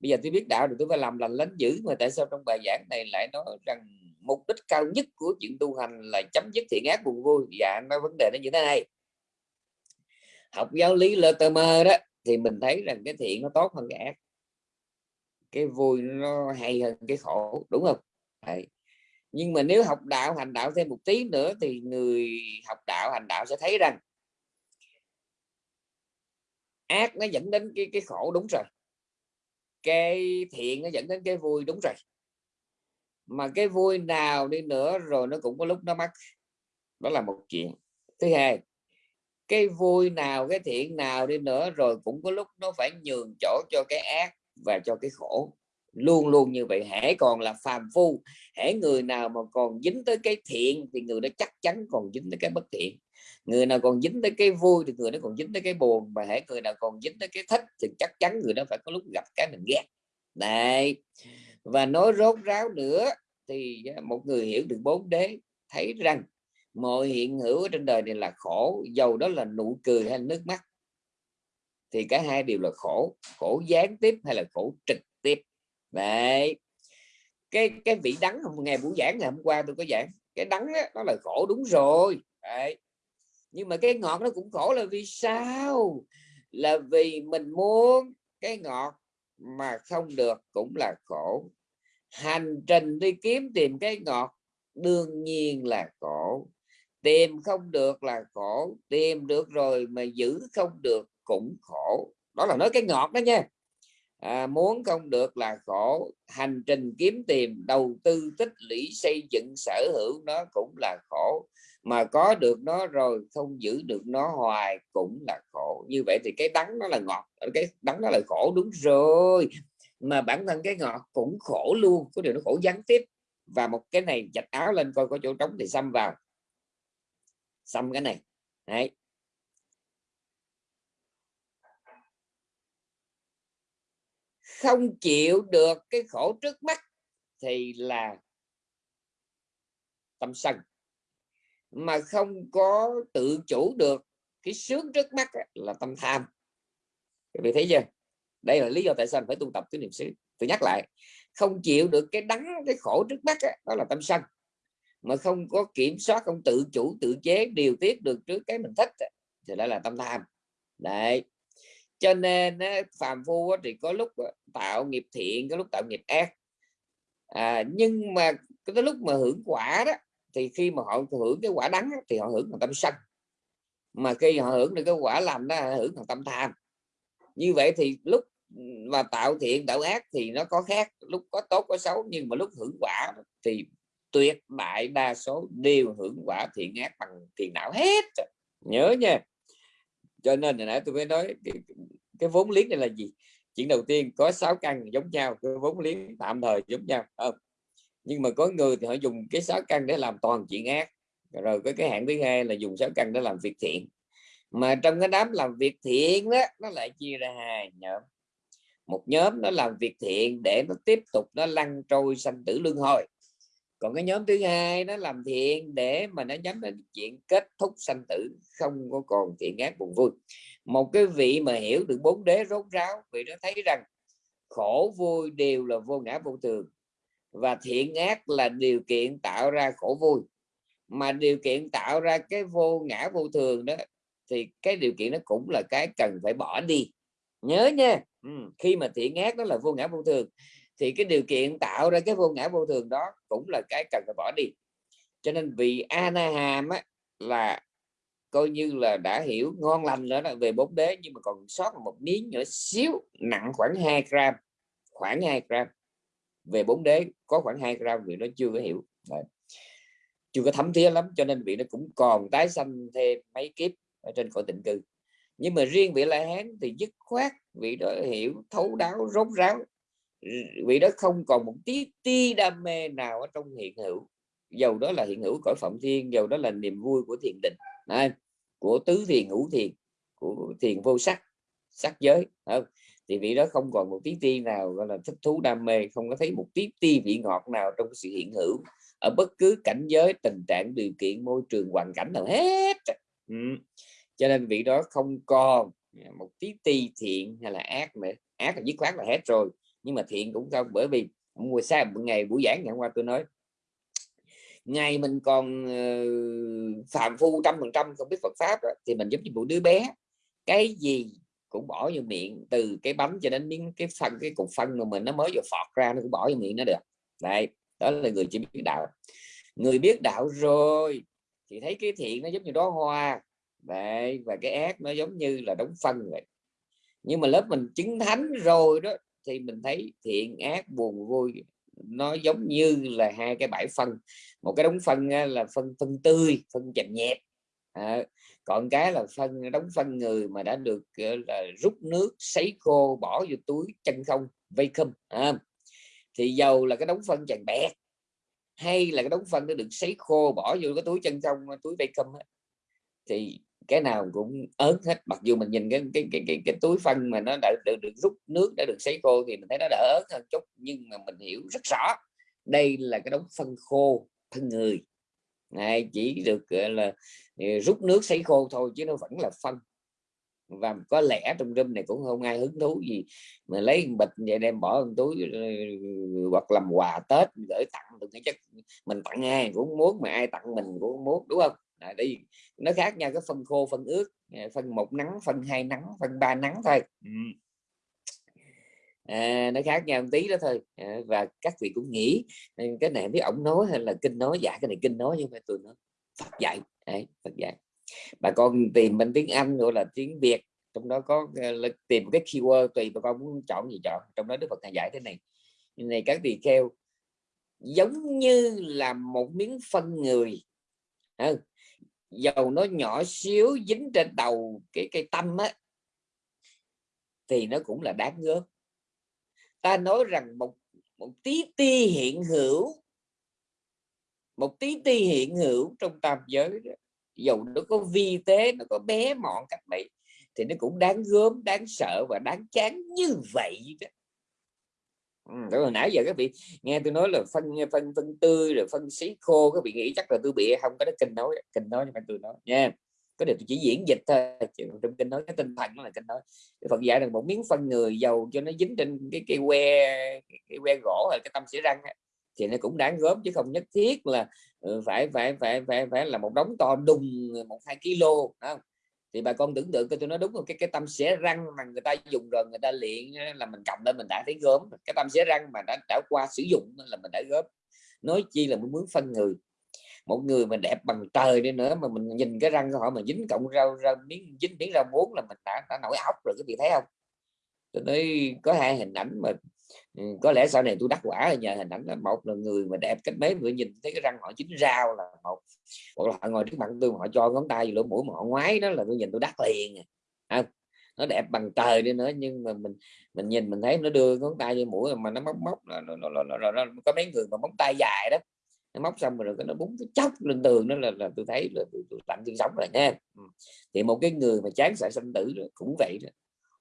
Bây giờ tôi biết đạo thì tôi phải làm lành lánh dữ mà tại sao trong bài giảng này lại nói rằng mục đích cao nhất của chuyện tu hành là chấm dứt thiện ác buồn vui. Dạ nói vấn đề nó như thế này. Học giáo lý lơ tơ mơ đó, thì mình thấy rằng cái thiện nó tốt hơn cái ác. Cái vui nó hay hơn cái khổ, đúng không? Đấy. nhưng mà nếu học đạo, hành đạo thêm một tí nữa thì người học đạo, hành đạo sẽ thấy rằng ác nó dẫn đến cái cái khổ, đúng rồi. Cái thiện nó dẫn đến cái vui, đúng rồi mà cái vui nào đi nữa rồi nó cũng có lúc nó mất đó là một chuyện. Thứ hai, cái vui nào, cái thiện nào đi nữa rồi cũng có lúc nó phải nhường chỗ cho cái ác và cho cái khổ. Luôn luôn như vậy. Hãy còn là phàm phu hãy người nào mà còn dính tới cái thiện thì người đó chắc chắn còn dính tới cái bất thiện. Người nào còn dính tới cái vui thì người đó còn dính tới cái buồn. Và hãy người nào còn dính tới cái thích thì chắc chắn người đó phải có lúc gặp cái mình ghét. Này và nói rốt ráo nữa thì à, một người hiểu được bốn đế thấy rằng mọi hiện hữu trên đời này là khổ dầu đó là nụ cười hay nước mắt thì cả hai đều là khổ khổ gián tiếp hay là khổ trực tiếp. Vậy cái cái vị đắng hôm ngày buổi giảng ngày hôm qua tôi có giảng cái đắng đó, đó là khổ đúng rồi. Đấy. nhưng mà cái ngọt nó cũng khổ là vì sao? Là vì mình muốn cái ngọt mà không được cũng là khổ hành trình đi kiếm tìm cái ngọt đương nhiên là khổ. Tìm không được là khổ tìm được rồi mà giữ không được cũng khổ. Đó là nói cái ngọt đó nha. À, muốn không được là khổ. Hành trình kiếm tìm đầu tư tích lũy xây dựng sở hữu nó cũng là khổ. Mà có được nó rồi không giữ được nó hoài cũng là khổ. Như vậy thì cái đắng nó là ngọt cái đắng nó là khổ. Đúng rồi mà bản thân cái ngọt cũng khổ luôn, có điều nó khổ gián tiếp. Và một cái này chạch áo lên coi có chỗ trống thì xăm vào. Xăm cái này, Đấy. không chịu được cái khổ trước mắt thì là tâm sân. Mà không có tự chủ được cái sướng trước mắt là tâm tham. Các vị thấy chưa? Đây là lý do tại sao phải tu tập tứ niệm xứ. Tôi nhắc lại không chịu được cái đắng cái khổ trước mắt đó là tâm sân. Mà không có kiểm soát không tự chủ tự chế điều tiết được trước cái mình thích thì đó là tâm tham. Đấy. Cho nên phàm phu thì có lúc tạo nghiệp thiện có lúc tạo nghiệp ác. À, nhưng mà cái lúc mà hưởng quả đó thì khi mà họ hưởng cái quả đắng thì họ hưởng bằng tâm sân. Mà khi họ hưởng được cái quả làm đó hưởng bằng tâm tham. Như vậy thì lúc mà tạo thiện tạo ác thì nó có khác lúc có tốt có xấu nhưng mà lúc hưởng quả thì tuyệt đại đa số đều hưởng quả thiện ác bằng tiền não hết. Nhớ nha. Cho nên hồi nãy tôi mới nói cái, cái vốn liếng này là gì? Chuyện đầu tiên có sáu căn giống nhau cái vốn liếng tạm thời giống nhau không? Nhưng mà có người thì họ dùng cái sáu căn để làm toàn chuyện ác rồi có cái hạng thứ hai là dùng sáu căn để làm việc thiện. Mà trong cái đám làm việc thiện đó nó lại chia ra hai nhóm một nhóm nó làm việc thiện để nó tiếp tục nó lăn trôi sanh tử luân hồi. Còn cái nhóm thứ hai nó làm thiện để mà nó nhắm đến chuyện kết thúc sanh tử, không có còn thiện ác buồn vui. Một cái vị mà hiểu được bốn đế rốt ráo vì nó thấy rằng khổ vui đều là vô ngã vô thường, và thiện ác là điều kiện tạo ra khổ vui. Mà điều kiện tạo ra cái vô ngã vô thường đó, thì cái điều kiện nó cũng là cái cần phải bỏ đi. Nhớ nha ừ. khi mà thiện ác đó là vô ngã vô thường thì cái điều kiện tạo ra cái vô ngã vô thường đó cũng là cái cần phải bỏ đi cho nên vị Anaham á, là coi như là đã hiểu ngon lành nữa là về bốn đế nhưng mà còn sót một miếng nhỏ xíu nặng khoảng 2 gram khoảng 2 gram về bốn đế có khoảng 2 gram vì nó chưa có hiểu Đấy. chưa có thấm thía lắm cho nên vị nó cũng còn tái sanh thêm mấy kiếp ở trên cõi tịnh cư nhưng mà riêng vị la hán thì dứt khoát vị đó hiểu thấu đáo rốt ráo vị đó không còn một tí ti đam mê nào ở trong hiện hữu dầu đó là hiện hữu cõi phạm thiên dầu đó là niềm vui của thiền định Đấy, của tứ thiền ngũ thiền của thiền vô sắc sắc giới không? thì vị đó không còn một tí ti nào gọi là thích thú đam mê không có thấy một tí ti vị ngọt nào trong sự hiện hữu ở bất cứ cảnh giới tình trạng điều kiện môi trường hoàn cảnh nào hết ừ cho nên vị đó không còn một tí ti thiện hay là ác mà ác là dứt khoát là hết rồi nhưng mà thiện cũng không. Bởi vì mùa xa ngày buổi giảng ngày hôm qua tôi nói ngày mình còn ờ, uh, phạm phu trăm phần trăm không biết Phật pháp rồi, thì mình giống như một đứa bé. Cái gì cũng bỏ vô miệng từ cái bánh cho đến miếng cái phần cái cục phân mà mình nó mới vừa phọt ra nó cũng bỏ vô miệng nó được. Đây đó là người chỉ biết đạo. Người biết đạo rồi thì thấy cái thiện nó giống như đó hoa đấy và cái ác nó giống như là đống phân vậy. Nhưng mà lớp mình chứng thánh rồi đó thì mình thấy thiện ác buồn vui nó giống như là hai cái bãi phân. Một cái đống phân là phân phân tươi phân chậm nhẹp. À, còn cái là phân đống phân người mà đã được là rút nước sấy khô bỏ vô túi chân không vacuum à, thì dầu là cái đống phân chàng bẹt hay là cái đống phân nó được sấy khô bỏ vô cái túi chân không túi vây vacuum thì cái nào cũng ớn hết. Mặc dù mình nhìn cái cái cái cái, cái túi phân mà nó đã được, được rút nước đã được sấy khô thì mình thấy nó đỡ ớn hơn chút nhưng mà mình hiểu rất rõ đây là cái đống phân khô thân người. Này chỉ được gọi là ờ, rút nước sấy khô thôi chứ nó vẫn là phân. Và có lẽ trong room này cũng không ai hứng thú gì mà lấy bịch vậy đem bỏ trong túi ờ, hoặc làm quà tết gửi tặng. Được cái chất mình tặng ai cũng muốn mà ai tặng mình cũng muốn đúng không? À, đi. Nó khác nhau cái phân khô phân ướt à, phân một nắng phân hai nắng phân ba nắng thôi. Ừ. à, nó khác nhau một tí đó thôi. À, và các vị cũng nghĩ cái này biết ổng nói hay là kinh nói. Dạ cái này kinh nói nhưng mà tôi nói Phật dạy. Đấy, Phật dạy. Bà con tìm bên tiếng Anh gọi là tiếng Việt. Trong đó có uh, tìm cái keyword tùy bà con muốn chọn gì chọn. Trong đó Đức Phật dạy thế này. Này các tỳ kheo giống như là một miếng phân người dầu nó nhỏ xíu dính trên đầu cái cây tâm á thì nó cũng là đáng gớm ta nói rằng một một tí ti hiện hữu một tí ti hiện hữu trong tam giới đó, dầu nó có vi tế nó có bé mọn cách vậy thì nó cũng đáng gớm đáng sợ và đáng chán như vậy đó. Ừ, đó là nãy giờ các vị nghe tôi nói là phân phân phân tươi rồi phân xí khô, các vị nghĩ chắc là tôi bị không có cái kinh nói kinh nói nhưng mà tôi nói, nha. Có điều tôi chỉ diễn dịch thôi trong kinh nói, cái tinh thần nó là kinh nói. Phật dạy rằng một miếng phân người dầu cho nó dính trên cái cây que, cái que gỗ hay cái tâm xỉa răng thì nó cũng đáng góp chứ không nhất thiết là ừ, phải phải phải phải phải là một đống to đùng, một hai kg đó thì bà con tưởng tượng tôi nói đúng rồi cái cái tâm xẻ răng mà người ta dùng rồi người ta luyện là mình cầm lên mình đã thấy gớm cái tâm xẻ răng mà đã trải qua sử dụng là mình đã gớm. Nói chi là muốn phân người. Một người mà đẹp bằng trời đi nữa mà mình nhìn cái răng của họ mà dính cộng rau rau miếng dính miếng rau muống là mình đã, đã nổi óc rồi cái vị thấy không? Tôi nói có hai hình ảnh mà Ừ, có lẽ sau này tôi đắc quả là nhờ hình ảnh là một là người mà đẹp cách mấy vừa nhìn thấy cái răng họ chính rau là một. Hoặc là họ ngồi trước mặt tôi họ cho ngón tay lỗ mũi mà họ ngoái đó là tôi nhìn tôi đắc liền à. nó đẹp bằng trời đi nữa nhưng mà mình mình nhìn mình thấy nó đưa ngón tay vô mũi mà nó móc móc nó, nó, nó, nó, nó, nó, có mấy người mà móng tay dài đó. Nó móc xong rồi nó búng cái chóc lên tường đó là, là tôi thấy là tôi, tôi tạm tương sống rồi nha. Ừ. Thì một cái người mà chán sợ sinh tử cũng vậy đó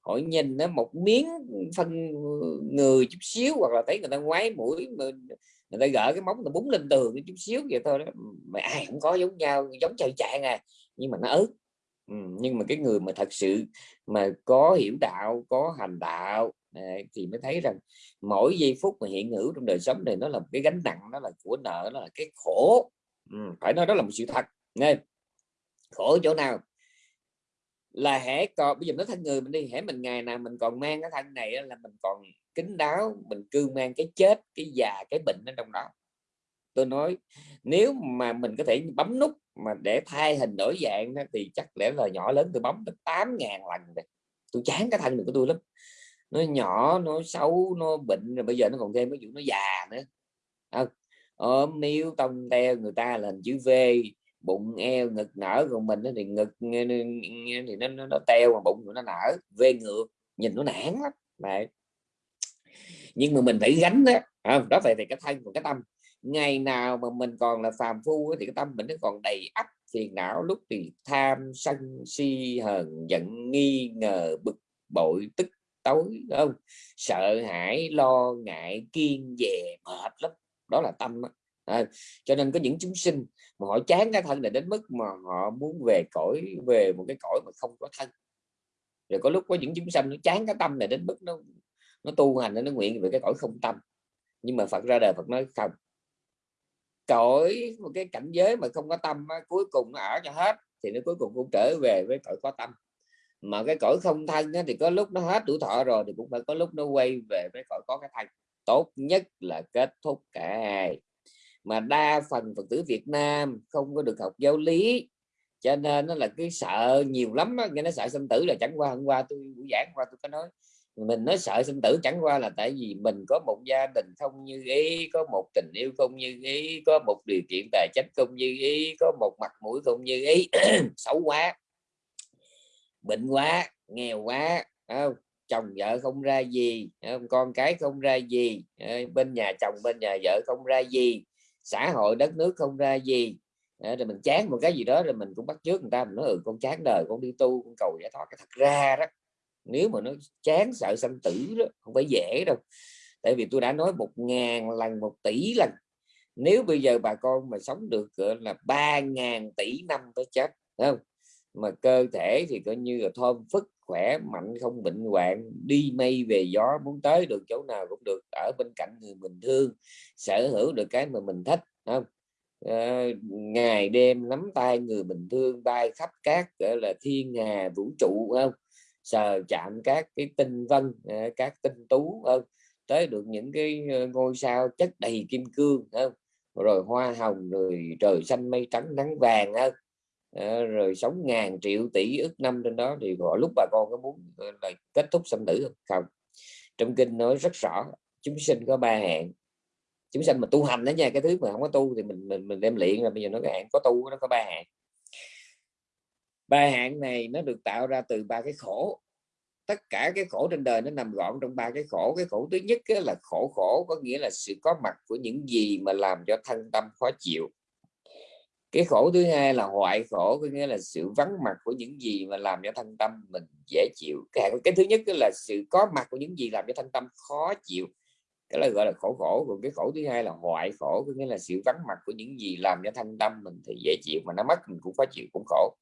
họ nhìn nó một miếng phân người chút xíu hoặc là thấy người ta ngoái mũi người ta gỡ cái móng nó búng lên tường chút xíu vậy thôi đó. Mà ai cũng có giống nhau giống chơi trạng à nhưng mà nó ớt. Ừ, nhưng mà cái người mà thật sự mà có hiểu đạo có hành đạo thì mới thấy rằng mỗi giây phút mà hiện hữu trong đời sống này nó là một cái gánh nặng nó là của nợ nó là cái khổ. Ừ, phải nói đó là một sự thật. Nên khổ chỗ nào? Là hễ còn bây giờ nói thân người mình đi, hễ mình ngày nào mình còn mang cái thân này là mình còn kính đáo, mình cư mang cái chết, cái già, cái bệnh ở trong đó. Tôi nói, nếu mà mình có thể bấm nút mà để thay hình đổi dạng thì chắc lẽ là nhỏ lớn tôi bấm được tám ngàn lần rồi. Tôi chán cái thân được của tôi lắm. Nó nhỏ, nó xấu, nó bệnh, rồi bây giờ nó còn thêm cái vụ nó già nữa. Ờ, Không ốm níu tông teo người ta là hình chữ V bụng eo ngực nở còn mình thì ngực thì nó nó, nó teo mà bụng nó nở về ngược nhìn nó nản lắm đấy nhưng mà mình phải gánh đó không? đó vậy thì cái thân và cái tâm ngày nào mà mình còn là phàm phu thì cái tâm mình nó còn đầy ắp phiền não lúc thì tham sân si hờn giận nghi ngờ bực bội tức tối không sợ hãi lo ngại kiên dè mệt lắm đó là tâm đó. À, cho nên có những chúng sinh mà họ chán cái thân này đến mức mà họ muốn về cõi, về một cái cõi mà không có thân. Rồi có lúc có những chúng sanh nó chán cái tâm này đến mức nó nó tu hành, nó nguyện về cái cõi không tâm. Nhưng mà Phật ra đời Phật nói không. Cõi, một cái cảnh giới mà không có tâm cuối cùng nó ở cho hết, thì nó cuối cùng cũng trở về với cõi có tâm. Mà cái cõi không thân thì có lúc nó hết tuổi thọ rồi, thì cũng phải có lúc nó quay về với cõi có cái thân. Tốt nhất là kết thúc cả hai mà đa phần phật tử Việt Nam không có được học giáo lý. Cho nên nó là cái sợ nhiều lắm nghe nó sợ sinh tử là chẳng qua hôm qua tôi, buổi giảng qua tôi có nói. Mình nói sợ sinh tử chẳng qua là tại vì mình có một gia đình không như ý, có một tình yêu không như ý, có một điều kiện tài chính không như ý, có một mặt mũi không như ý. Xấu quá. Bệnh quá, nghèo quá không? chồng vợ không ra gì không? con cái không ra gì bên nhà chồng, bên nhà vợ không ra gì xã hội, đất nước không ra gì. Rồi mình chán một cái gì đó, rồi mình cũng bắt trước người ta, mình nói ừ con chán đời, con đi tu, con cầu giải thoát. Cái thật ra đó, nếu mà nó chán sợ sanh tử đó, không phải dễ đâu. Tại vì tôi đã nói một ngàn lần, một tỷ lần. Nếu bây giờ bà con mà sống được là, ba ngàn tỷ năm tới chết không? Mà cơ thể thì coi như là thơm phức khỏe mạnh không bệnh hoạn đi mây về gió muốn tới được chỗ nào cũng được ở bên cạnh người mình thương sở hữu được cái mà mình thích không? À, ngày đêm nắm tay người bình thương bay khắp các gọi là thiên hà vũ trụ không? Sờ chạm các cái tinh vân ờ, các tinh tú không? Tới được những cái ờ, ngôi sao chất đầy kim cương không? Rồi hoa hồng rồi trời xanh mây trắng nắng vàng không? À, rồi sống ngàn triệu tỷ ức năm trên đó thì gọi lúc bà con có muốn là kết thúc sinh tử không? Không. Trong kinh nói rất rõ chúng sinh có ba hạn. chúng sinh mà tu hành đó nha cái thứ mà không có tu thì mình mình mình đem luyện là bây giờ nó cái hạn có tu nó có ba hạn. ba hạn này nó được tạo ra từ ba cái khổ. Tất cả cái khổ trên đời nó nằm gọn trong ba cái khổ. Cái khổ thứ nhất là khổ khổ có nghĩa là sự có mặt của những gì mà làm cho thân tâm khó chịu cái khổ thứ hai là hoại khổ có nghĩa là sự vắng mặt của những gì mà làm cho thân tâm mình dễ chịu. Cái, cái thứ nhất là sự có mặt của những gì làm cho thân tâm khó chịu. Cái là gọi là khổ khổ. Còn cái khổ thứ hai là hoại khổ có nghĩa là sự vắng mặt của những gì làm cho thân tâm mình thì dễ chịu mà nó mất mình cũng khó chịu cũng khổ.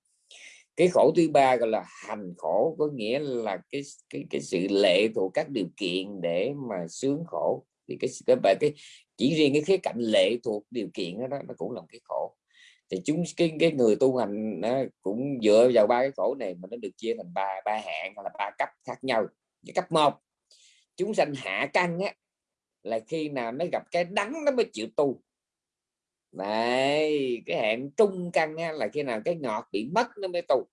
Cái khổ thứ ba gọi là hành khổ có nghĩa là cái cái cái sự lệ thuộc các điều kiện để mà sướng khổ. Thì cái cái, cái chỉ riêng cái khía cạnh lệ thuộc điều kiện đó, đó nó cũng là một cái khổ thì chúng cái cái người tu hành nó cũng dựa vào ba cái khổ này mà nó được chia thành ba ba hạng hoặc là ba cấp khác nhau. Cái cấp một chúng sanh hạ căn á là khi nào nó gặp cái đắng nó mới chịu tu. Này cái hạng trung căn á, là khi nào cái ngọt bị mất nó mới tu.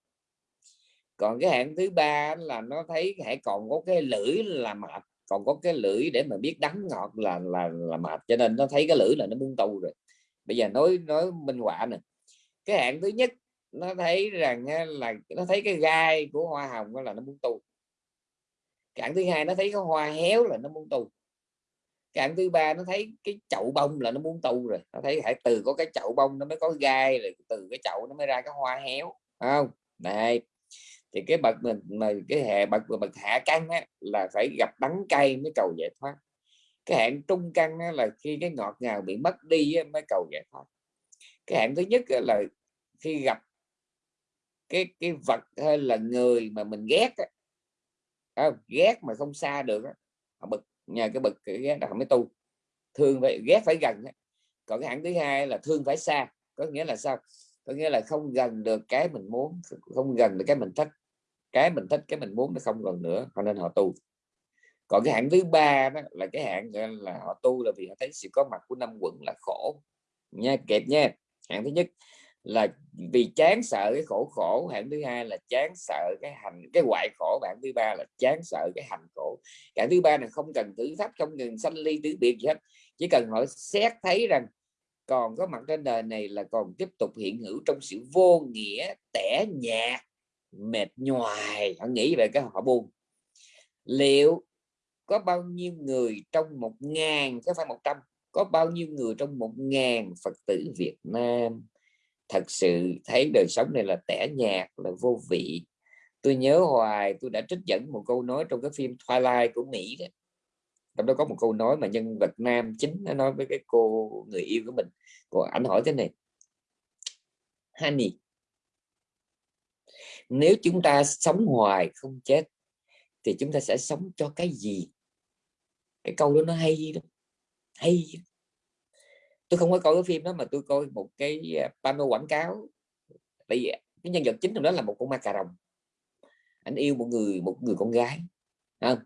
Còn cái hạng thứ ba là nó thấy hãy còn có cái lưỡi là mệt còn có cái lưỡi để mà biết đắng ngọt là là là mệt cho nên nó thấy cái lưỡi là nó muốn tu rồi. Bây giờ nói nói minh họa nè cái hạng thứ nhất nó thấy rằng là nó thấy cái gai của hoa hồng là nó muốn tu cái thứ hai nó thấy cái hoa héo là nó muốn tu cái thứ ba nó thấy cái chậu bông là nó muốn tu rồi. Nó thấy hãy từ có cái chậu bông nó mới có gai rồi từ cái chậu nó mới ra cái hoa héo không? Này thì cái bậc mình mà cái hệ bậc bậc hạ căn á, là phải gặp đắng cay mới cầu giải thoát. Cái hạn trung căn á, là khi cái ngọt ngào bị mất đi á, mới cầu giải thoát. Cái hạn thứ nhất là khi gặp cái cái vật hay là người mà mình ghét á, à, ghét mà không xa được á, họ bực nhờ cái bực cái ghét là mới tu. Thương phải ghét phải gần á. còn cái hạng thứ hai là thương phải xa có nghĩa là sao? Có nghĩa là không gần được cái mình muốn không gần được cái mình thích. Cái mình thích cái mình muốn nó không còn nữa cho nên họ tu. Còn cái hạng thứ ba đó là cái hạng là họ tu là vì họ thấy sự có mặt của năm quận là khổ. Nha kẹp nha. Hạng thứ nhất là vì chán sợ cái khổ khổ hạng thứ hai là chán sợ cái hành, cái hoại khổ hạng thứ ba là chán sợ cái hành khổ. Hạng thứ ba là không cần thử thách, không cần sanh ly tứ biệt gì hết, chỉ cần họ xét thấy rằng còn có mặt trên đời này là còn tiếp tục hiện hữu trong sự vô nghĩa, tẻ nhạt, mệt nhoài. Họ nghĩ về cái họ buồn. Liệu có bao nhiêu người trong một ngàn có phải một trăm, có bao nhiêu người trong một ngàn Phật tử Việt Nam thật sự thấy đời sống này là tẻ nhạt, là vô vị. Tôi nhớ hoài, tôi đã trích dẫn một câu nói trong cái phim Twilight của Mỹ đó. Trong đó có một câu nói mà nhân vật nam chính nó nói với cái cô người yêu của mình. Cô ảnh hỏi thế này, honey, nếu chúng ta sống hoài không chết thì chúng ta sẽ sống cho cái gì? Cái câu đó nó hay đó hay tôi không có coi cái phim đó mà tôi coi một cái à, pano quảng cáo. Tại vì cái nhân vật chính trong đó là một con ma cà rồng. Anh yêu một người một người con gái không?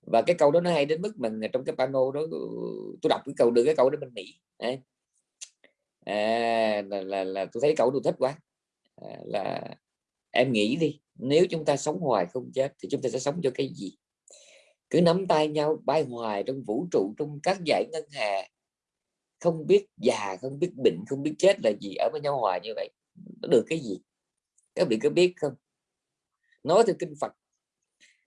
Và cái câu đó nó hay đến mức mình trong cái pano đó tôi đọc cái câu đưa cái câu đó bên mỹ. Đấy. À, là, là, là tôi thấy câu tôi thích quá. À, là em nghĩ đi nếu chúng ta sống hoài không chết thì chúng ta sẽ sống cho cái gì? Cứ nắm tay nhau bay hoài trong vũ trụ trong các dải ngân hà không biết già, không biết bệnh, không biết chết là gì ở với nhau hoài như vậy, nó được cái gì? Các vị có biết không? Nói theo kinh Phật,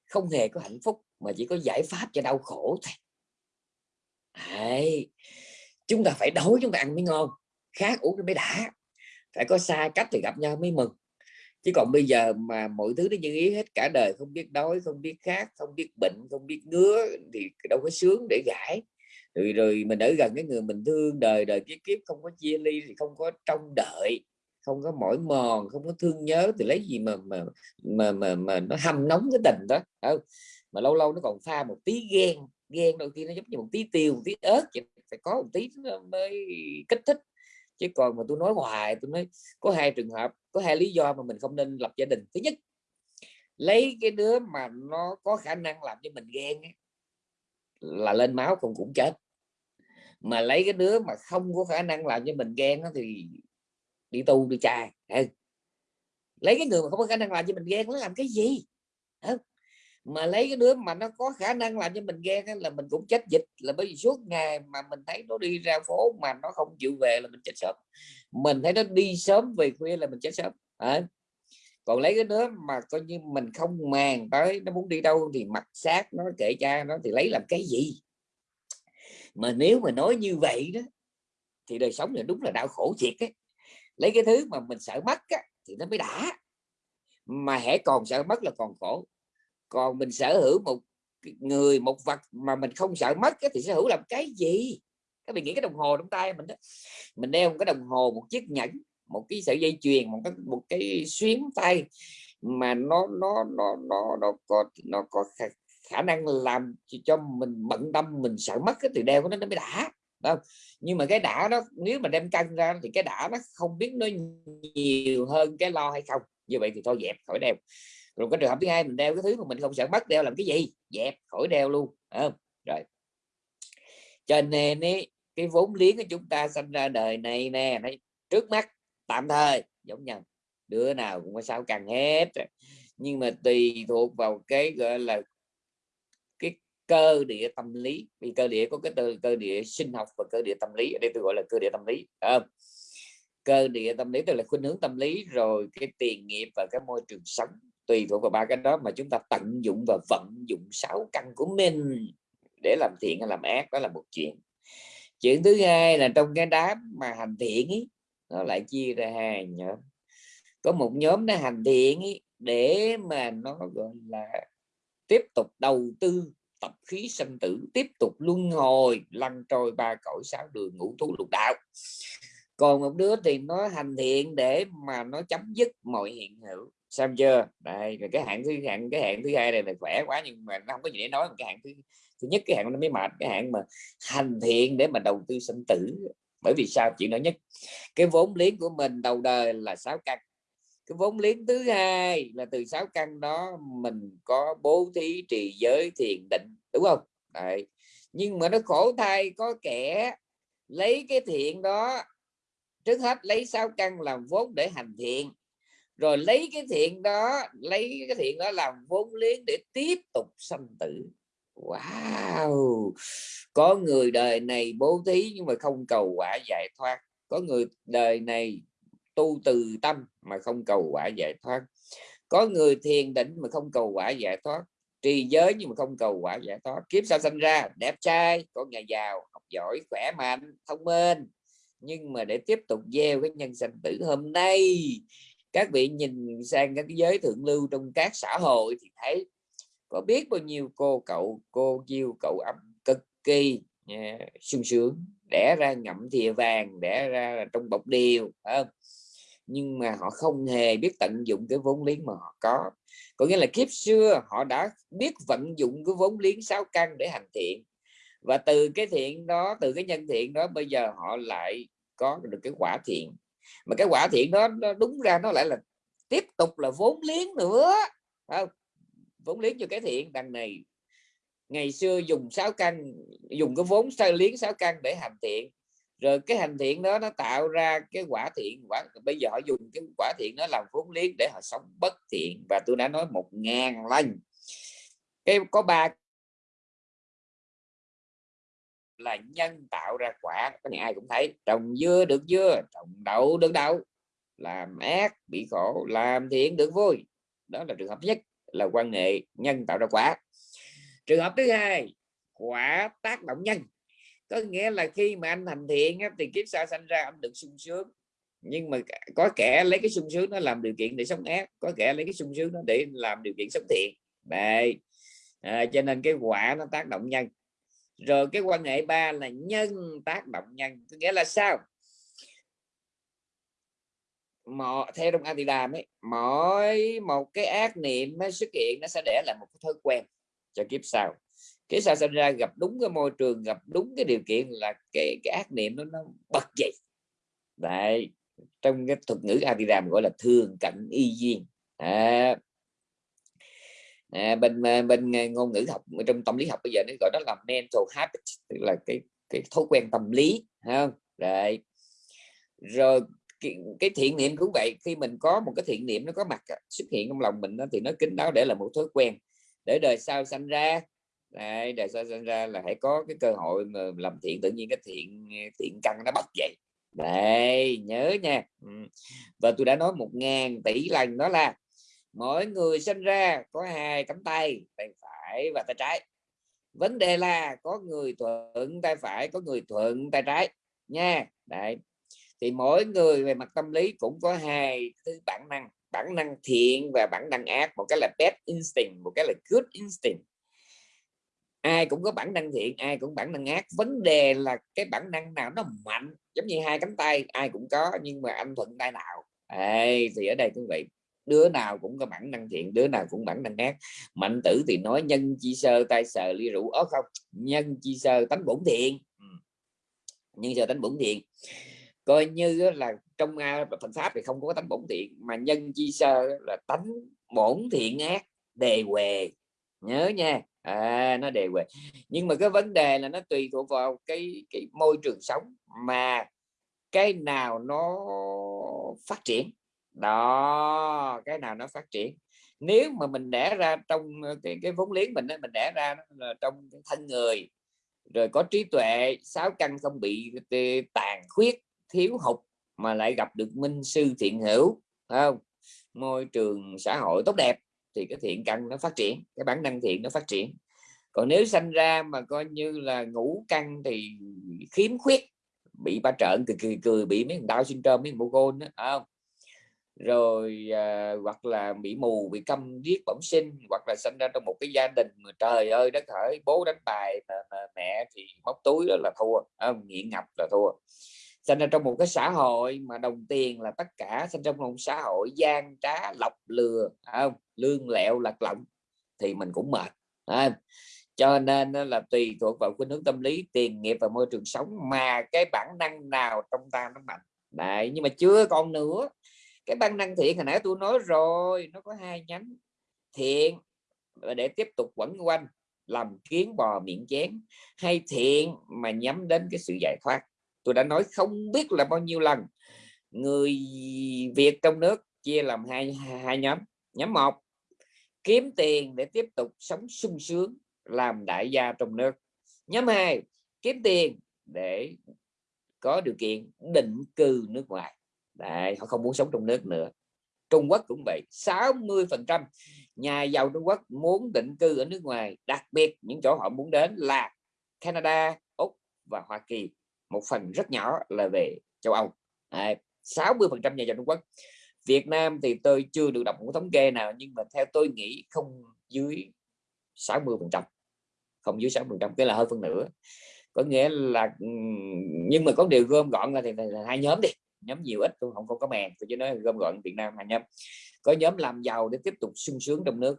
không hề có hạnh phúc mà chỉ có giải pháp cho đau khổ thôi. Đấy. chúng ta phải đói, chúng ta ăn mới ngon. Khác uống mới đã. Phải có xa cách thì gặp nhau mới mừng. Chứ còn bây giờ mà mọi thứ nó như ý hết cả đời, không biết đói, không biết khát, không biết bệnh, không biết ngứa thì đâu có sướng để gãi rồi rồi mình ở gần cái người mình thương đời đời kiếp kiếp không có chia ly thì không có trông đợi không có mỏi mòn không có thương nhớ thì lấy gì mà mà mà mà, mà nó hâm nóng cái tình đó không? mà lâu lâu nó còn pha một tí ghen ghen đôi khi nó giống như một tí tiêu một tí ớt phải có một tí mới kích thích chứ còn mà tôi nói hoài tôi nói có hai trường hợp có hai lý do mà mình không nên lập gia đình thứ nhất lấy cái đứa mà nó có khả năng làm cho mình ghen ấy, là lên máu cũng cũng chết. Mà lấy cái đứa mà không có khả năng làm cho mình ghen đó thì đi tu, đi trai lấy cái người mà không có khả năng làm cho mình ghen nó làm cái gì? Mà lấy cái đứa mà nó có khả năng làm cho mình ghen là mình cũng chết dịch. Là bởi vì suốt ngày mà mình thấy nó đi ra phố mà nó không chịu về là mình chết sớm. Mình thấy nó đi sớm về khuya là mình chết sớm còn lấy cái đứa mà coi như mình không màng tới nó muốn đi đâu thì mặt sát nó kệ cha nó thì lấy làm cái gì? Mà nếu mà nói như vậy đó thì đời sống này đúng là đau khổ thiệt ấy. Lấy cái thứ mà mình sợ mất á, thì nó mới đã. Mà hãy còn sợ mất là còn khổ. Còn mình sở hữu một người một vật mà mình không sợ mất thì sở hữu làm cái gì? Các bạn nghĩ cái đồng hồ trong tay mình đó. Mình đeo một cái đồng hồ một chiếc nhẫn một cái sợi dây chuyền một cái một cái xuyến tay mà nó nó nó nó nó có nó có khả, khả năng làm cho mình bận tâm mình sợ mất cái từ đeo của nó nó mới đã không? Nhưng mà cái đã đó nếu mà đem cân ra thì cái đã nó không biết nó nhiều hơn cái lo hay không. Như vậy thì thôi dẹp khỏi đeo. Rồi cái trường hợp thứ hai mình đeo cái thứ mà mình không sợ mất đeo làm cái gì? Dẹp khỏi đeo luôn không? rồi. Cho nên ấy, cái vốn liếng của chúng ta sinh ra đời này nè này trước mắt tạm thời giống nhau. Đứa nào cũng có sao càng hết nhưng mà tùy thuộc vào cái gọi là cái cơ địa tâm lý vì cơ địa có cái từ cơ địa sinh học và cơ địa tâm lý ở đây tôi gọi là cơ địa tâm lý à, cơ địa tâm lý tức là khuynh hướng tâm lý rồi cái tiền nghiệp và cái môi trường sống tùy thuộc vào ba cái đó mà chúng ta tận dụng và vận dụng sáu căn của mình để làm thiện hay làm ác đó là một chuyện. Chuyện thứ hai là trong cái đám mà hành thiện ấy, nó lại chia ra hai nhóm. Có một nhóm nó hành thiện ý, để mà nó gọi là tiếp tục đầu tư tập khí sinh tử tiếp tục luân hồi lăn trôi ba cõi sáu đường ngũ thú lục đạo. Còn một đứa thì nó hành thiện để mà nó chấm dứt mọi hiện hữu. Xem chưa? Đây rồi cái hạng thứ hạng cái hạng thứ hai này là khỏe quá nhưng mà nó không có gì để nói cái hạng thứ thứ nhất cái hạng nó mới mệt. Cái hạng mà hành thiện để mà đầu tư sinh tử bởi vì sao? Chuyện đó nhất. Cái vốn liếng của mình đầu đời là sáu căn. Cái vốn liếng thứ hai là từ sáu căn đó mình có bố thí trì giới thiền định, đúng không? Đấy. nhưng mà nó khổ thay, có kẻ lấy cái thiện đó, trước hết lấy sáu căn làm vốn để hành thiện, rồi lấy cái thiện đó, lấy cái thiện đó làm vốn liếng để tiếp tục sanh tử wow! Có người đời này bố thí nhưng mà không cầu quả giải thoát. Có người đời này tu từ tâm mà không cầu quả giải thoát. Có người thiền định mà không cầu quả giải thoát. Trì giới nhưng mà không cầu quả giải thoát. Kiếp sau sinh ra, đẹp trai, có nhà giàu, học giỏi, khỏe mạnh, thông minh. Nhưng mà để tiếp tục gieo cái nhân sanh tử hôm nay, các vị nhìn sang các cái giới thượng lưu trong các xã hội thì thấy có biết bao nhiêu cô cậu cô chiêu cậu ấm cực kỳ yeah, sung sướng đẻ ra ngậm thìa vàng đẻ ra trong bọc điều không? nhưng mà họ không hề biết tận dụng cái vốn liếng mà họ có có nghĩa là kiếp xưa họ đã biết vận dụng cái vốn liếng sáu căn để hành thiện và từ cái thiện đó từ cái nhân thiện đó bây giờ họ lại có được cái quả thiện mà cái quả thiện đó nó đúng ra nó lại là tiếp tục là vốn liếng nữa không? Vốn liếng cho cái thiện. Đằng này, ngày xưa dùng sáu căn, dùng cái vốn sai liếng sáu căn để hành thiện. Rồi cái hành thiện đó nó tạo ra cái quả thiện. Quả, bây giờ họ dùng cái quả thiện nó làm vốn liếng để họ sống bất thiện. Và tôi đã nói một ngàn lần. Cái, có ba là nhân tạo ra quả. Cái này ai cũng thấy. Trồng dưa được dưa, trồng đậu được đậu. Làm ác bị khổ, làm thiện được vui. Đó là trường hợp nhất là quan hệ nhân tạo ra quả. Trường hợp thứ hai quả tác động nhân. Có nghĩa là khi mà anh thành thiện thì kiếp sau sanh ra anh được sung sướng. Nhưng mà có kẻ lấy cái sung sướng nó làm điều kiện để sống ác có kẻ lấy cái sung sướng nó để làm điều kiện sống thiện. Đây à, cho nên cái quả nó tác động nhân. Rồi cái quan hệ ba là nhân tác động nhân. Có nghĩa là sao? Mọi theo trong Atidam ấy mỗi một cái ác niệm nó xuất hiện nó sẽ để lại một cái thói quen cho kiếp sau. Kiếp sau sinh ra gặp đúng cái môi trường gặp đúng cái điều kiện là cái, cái ác niệm nó nó bật dậy. Đấy trong cái thuật ngữ Atidam gọi là thường cận y duyên. À, à, bên ờ, bên ờ, ngôn ngữ học trong tâm lý học bây giờ nó gọi đó là mental habit tức là cái cái thói quen tâm lý không? Đấy. Rồi cái, cái thiện niệm cũng vậy khi mình có một cái thiện niệm nó có mặt xuất hiện trong lòng mình đó, thì nó kính đáo để là một thói quen. Để đời sau sanh ra Đấy, đời sau sanh ra là hãy có cái cơ hội mà làm thiện tự nhiên cái thiện thiện căn nó bật dậy. Đây nhớ nha. Và tôi đã nói một ngàn tỷ lần đó là mỗi người sinh ra có hai cánh tay tay phải và tay trái. Vấn đề là có người thuận tay phải có người thuận tay trái nha. Đấy thì mỗi người về mặt tâm lý cũng có hai thứ bản năng bản năng thiện và bản năng ác một cái là bad instinct một cái là good instinct. Ai cũng có bản năng thiện ai cũng bản năng ác. Vấn đề là cái bản năng nào nó mạnh giống như hai cánh tay ai cũng có nhưng mà anh thuận tay nào? Ê, thì ở đây cũng vậy đứa nào cũng có bản năng thiện đứa nào cũng bản năng ác. Mạnh tử thì nói nhân chi sơ tay sờ ly rượu ớt không? Nhân chi sơ tánh bổn thiện. Nhân sơ tánh bổn thiện coi như là trong Phật pháp thì không có tánh bổn thiện mà nhân chi sơ là tánh bổn thiện ác đề què nhớ nha. À, nó đề què nhưng mà cái vấn đề là nó tùy thuộc vào cái cái môi trường sống mà cái nào nó phát triển. Đó cái nào nó phát triển. Nếu mà mình đẻ ra trong ờ, cái cái vốn liếng mình mình đẻ ra là trong thân người rồi có trí tuệ sáu căn không bị ờ, tàn khuyết thiếu hụt mà lại gặp được minh sư thiện hữu không? Môi trường xã hội tốt đẹp thì cái thiện căn nó phát triển cái bản năng thiện nó phát triển. Còn nếu sanh ra mà coi như là ngủ căn thì khiếm khuyết bị ba trợn cười cười cười bị mấy đau syndrome mấy mô côn đó không? Rồi à, hoặc là bị mù bị câm điếc bẩm sinh hoặc là sinh ra trong một cái gia đình mà trời ơi đất hỡi bố đánh bài mà, mà mẹ thì móc túi đó là thua à, nghiện ngập là thua sinh ra trong một cái xã hội mà đồng tiền là tất cả sinh trong một xã hội, gian trá, lọc lừa không? Lương lẹo, lạc lọng thì mình cũng mệt không? cho nên là tùy thuộc vào khuynh hướng tâm lý, tiền nghiệp và môi trường sống mà cái bản năng nào trong ta nó mạnh. Đấy, nhưng mà chưa còn nữa. Cái bản năng thiện, hồi nãy tôi nói rồi, nó có hai nhánh. Thiện để tiếp tục quẩn quanh, làm kiến bò miệng chén. Hay thiện mà nhắm đến cái sự giải thoát tôi đã nói không biết là bao nhiêu lần. Người Việt trong nước chia làm hai hai nhóm. Nhóm một kiếm tiền để tiếp tục sống sung sướng làm đại gia trong nước. Nhóm hai kiếm tiền để có điều kiện định cư nước ngoài. Đấy, họ không muốn sống trong nước nữa. Trung Quốc cũng vậy 60 phần trăm nhà giàu Trung Quốc muốn định cư ở nước ngoài đặc biệt những chỗ họ muốn đến là Canada Úc và Hoa Kỳ một phần rất nhỏ là về châu Âu. 60 phần trăm nhà giàu Trung Quốc. Việt Nam thì tôi chưa được đọc một thống kê nào, nhưng mà theo tôi nghĩ không dưới 60 phần trăm, không dưới 60 phần trăm cái là hơn phân nửa. Có nghĩa là nhưng mà có điều gom gọn là thì là hai nhóm đi, nhóm nhiều ít tôi không không có mèn tôi chỉ nói gom gọn Việt Nam hai nhóm. Có nhóm làm giàu để tiếp tục sung sướng trong nước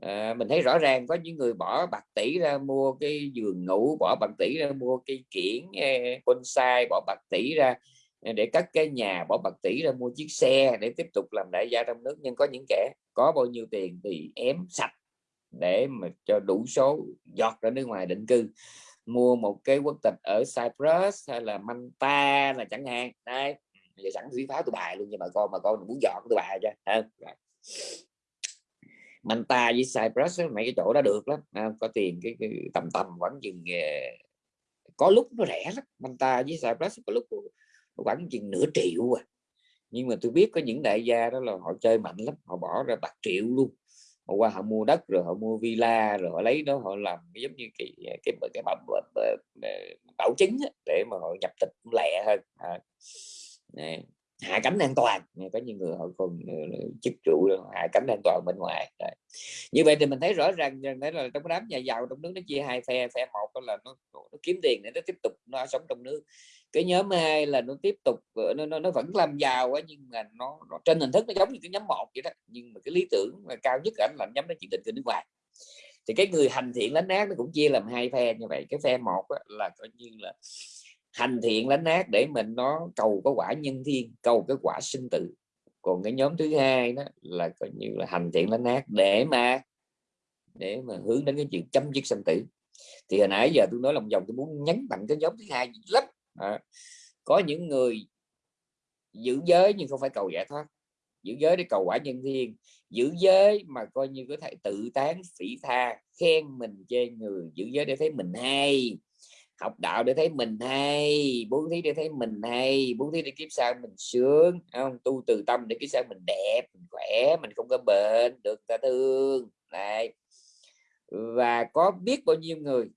à, mình thấy rõ ràng có những người bỏ bạc tỷ ra mua cái giường ngủ bỏ bạc tỷ ra mua cây kiển ờ, bonsai bỏ bạc tỷ ra ờ, để cắt cái nhà bỏ bạc tỷ ra mua chiếc xe để tiếp tục làm đại gia trong nước. Nhưng có những kẻ có bao nhiêu tiền thì ém sạch để mà cho đủ số giọt ra nước ngoài định cư. Mua một cái quốc tịch ở Cyprus hay là Manta là chẳng hạn. Đây giờ sẵn thủy pháo tôi bài luôn cho bà con mà con muốn dọn tôi bài cho Manta với Cyprus mấy cái chỗ đó được lắm à, có tiền cái, cái tầm tầm khoảng chừng có lúc nó rẻ lắm Manta với Cyprus có lúc khoảng chừng nửa triệu à nhưng mà tôi biết có những đại gia đó là họ chơi mạnh lắm họ bỏ ra bạc triệu luôn họ qua họ mua đất rồi họ mua villa rồi họ lấy đó họ làm giống như cái cái cái, cái bảo, bảo chứng để mà họ nhập tịch lẹ hơn à, này hạ cánh an toàn. Có những người họ còn ờ, chức trụ hạ cánh an toàn bên ngoài. Đấy. như vậy thì mình thấy rõ ràng đấy là trong đám nhà giàu trong nước nó chia hai phe phe một đó là nó, nó kiếm tiền để nó tiếp tục nó sống trong nước. Cái nhóm hai là nó tiếp tục ờ, nó, nó, nó vẫn làm giàu ấy nhưng mà nó, nó trên hình thức nó giống như cái nhóm một vậy đó nhưng mà cái lý tưởng mà cao nhất ảnh là nhóm nó chỉ định cư nước ngoài. Thì cái người hành thiện lánh ác nó cũng chia làm hai phe như vậy. Cái phe một là coi như là hành thiện lánh ác để mình nó cầu có quả nhân thiên cầu cái quả sinh tử. Còn cái nhóm thứ hai đó là coi như là hành thiện lánh ác để mà để mà hướng đến cái chuyện chấm dứt sinh tử. Thì hồi nãy giờ tôi nói lòng vòng tôi muốn nhấn mạnh cái nhóm thứ hai lắm. À, có những người giữ giới nhưng không phải cầu giải thoát. Giữ giới để cầu quả nhân thiên. Giữ giới mà coi như có thể tự tán phỉ tha khen mình chê người. Giữ giới để thấy mình hay học đạo để thấy mình hay, bố thí để thấy mình hay, bố thí để kiếp sau mình sướng không? Tu từ tâm để kiếp sau mình đẹp, mình khỏe, mình không có bệnh, được ta thương. Này và có biết bao nhiêu người?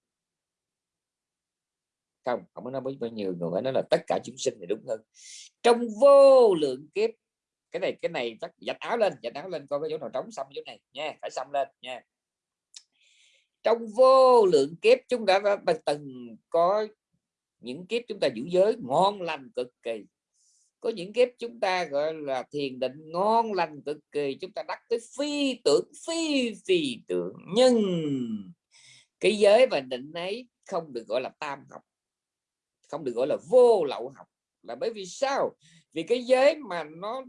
Không không có nói bao nhiêu người, phải nói là tất cả chúng sinh thì đúng hơn. Trong vô lượng kiếp, cái này cái này chắc dạch áo lên dạch áo lên coi cái chỗ nào trống xong chỗ này nha, phải xong lên nha trong vô lượng kiếp chúng ta đã từng có những kiếp chúng ta giữ giới ngon lành cực kỳ. Có những kiếp chúng ta gọi là thiền định ngon lành cực kỳ chúng ta đắc tới phi tưởng phi phi tưởng. Nhưng cái giới và định ấy không được gọi là tam học không được gọi là vô lậu học. Là bởi vì sao? Vì cái giới mà nó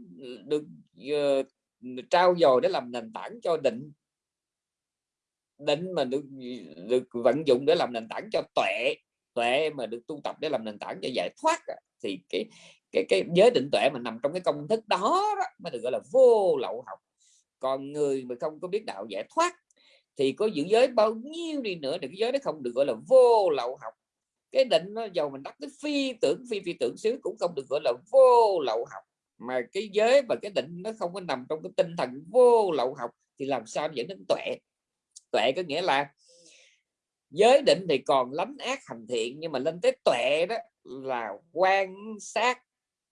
được uh, trao dồi để làm nền tảng cho định định mà được được vận dụng để làm nền tảng cho tuệ tuệ mà được tu tập để làm nền tảng cho giải thoát thì cái cái cái giới định tuệ mà nằm trong cái công thức đó, đó mới được gọi là vô lậu học. Còn người mà không có biết đạo giải thoát thì có giữ giới bao nhiêu đi nữa thì cái giới đó không được gọi là vô lậu học. Cái định nó giàu mình đắc tới phi tưởng phi phi tưởng xứ cũng không được gọi là vô lậu học. Mà cái giới và cái định nó không có nằm trong cái tinh thần vô lậu học thì làm sao dẫn đến tuệ? Tuệ có nghĩa là giới định thì còn lánh ác hành thiện, nhưng mà lên tới tuệ đó là quan sát,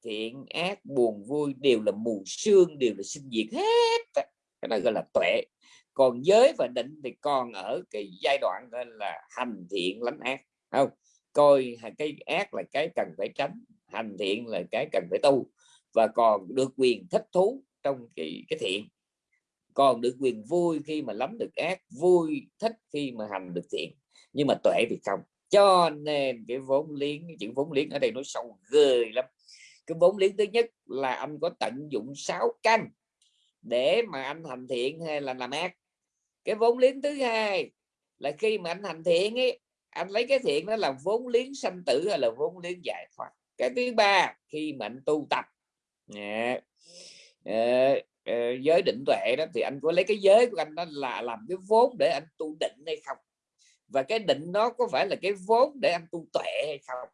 thiện, ác, buồn, vui đều là mù sương, đều là sinh diệt hết. Cái đó gọi là tuệ. Còn giới và định thì còn ở cái giai đoạn gọi là hành thiện lánh ác. Không, coi cái ác là cái cần phải tránh, hành thiện là cái cần phải tu, và còn được quyền thích thú trong cái cái thiện còn được quyền vui khi mà lắm được ác vui thích khi mà hành được thiện. Nhưng mà tuệ thì không cho nên cái vốn liếng cái chữ vốn liếng ở đây nó sâu ghê lắm. Cái vốn liếng thứ nhất là anh có tận dụng sáu căn để mà anh hành thiện hay là làm ác. Cái vốn liếng thứ hai là khi mà anh hành thiện ấy anh lấy cái thiện đó là vốn liếng sanh tử hay là vốn liếng giải thoát. Cái thứ ba khi mà anh tu tập. Yeah. uh, Ờ, giới định tuệ đó, thì anh có lấy cái giới của anh đó là làm cái vốn để anh tu định hay không? Và cái định đó có phải là cái vốn để anh tu tuệ hay không?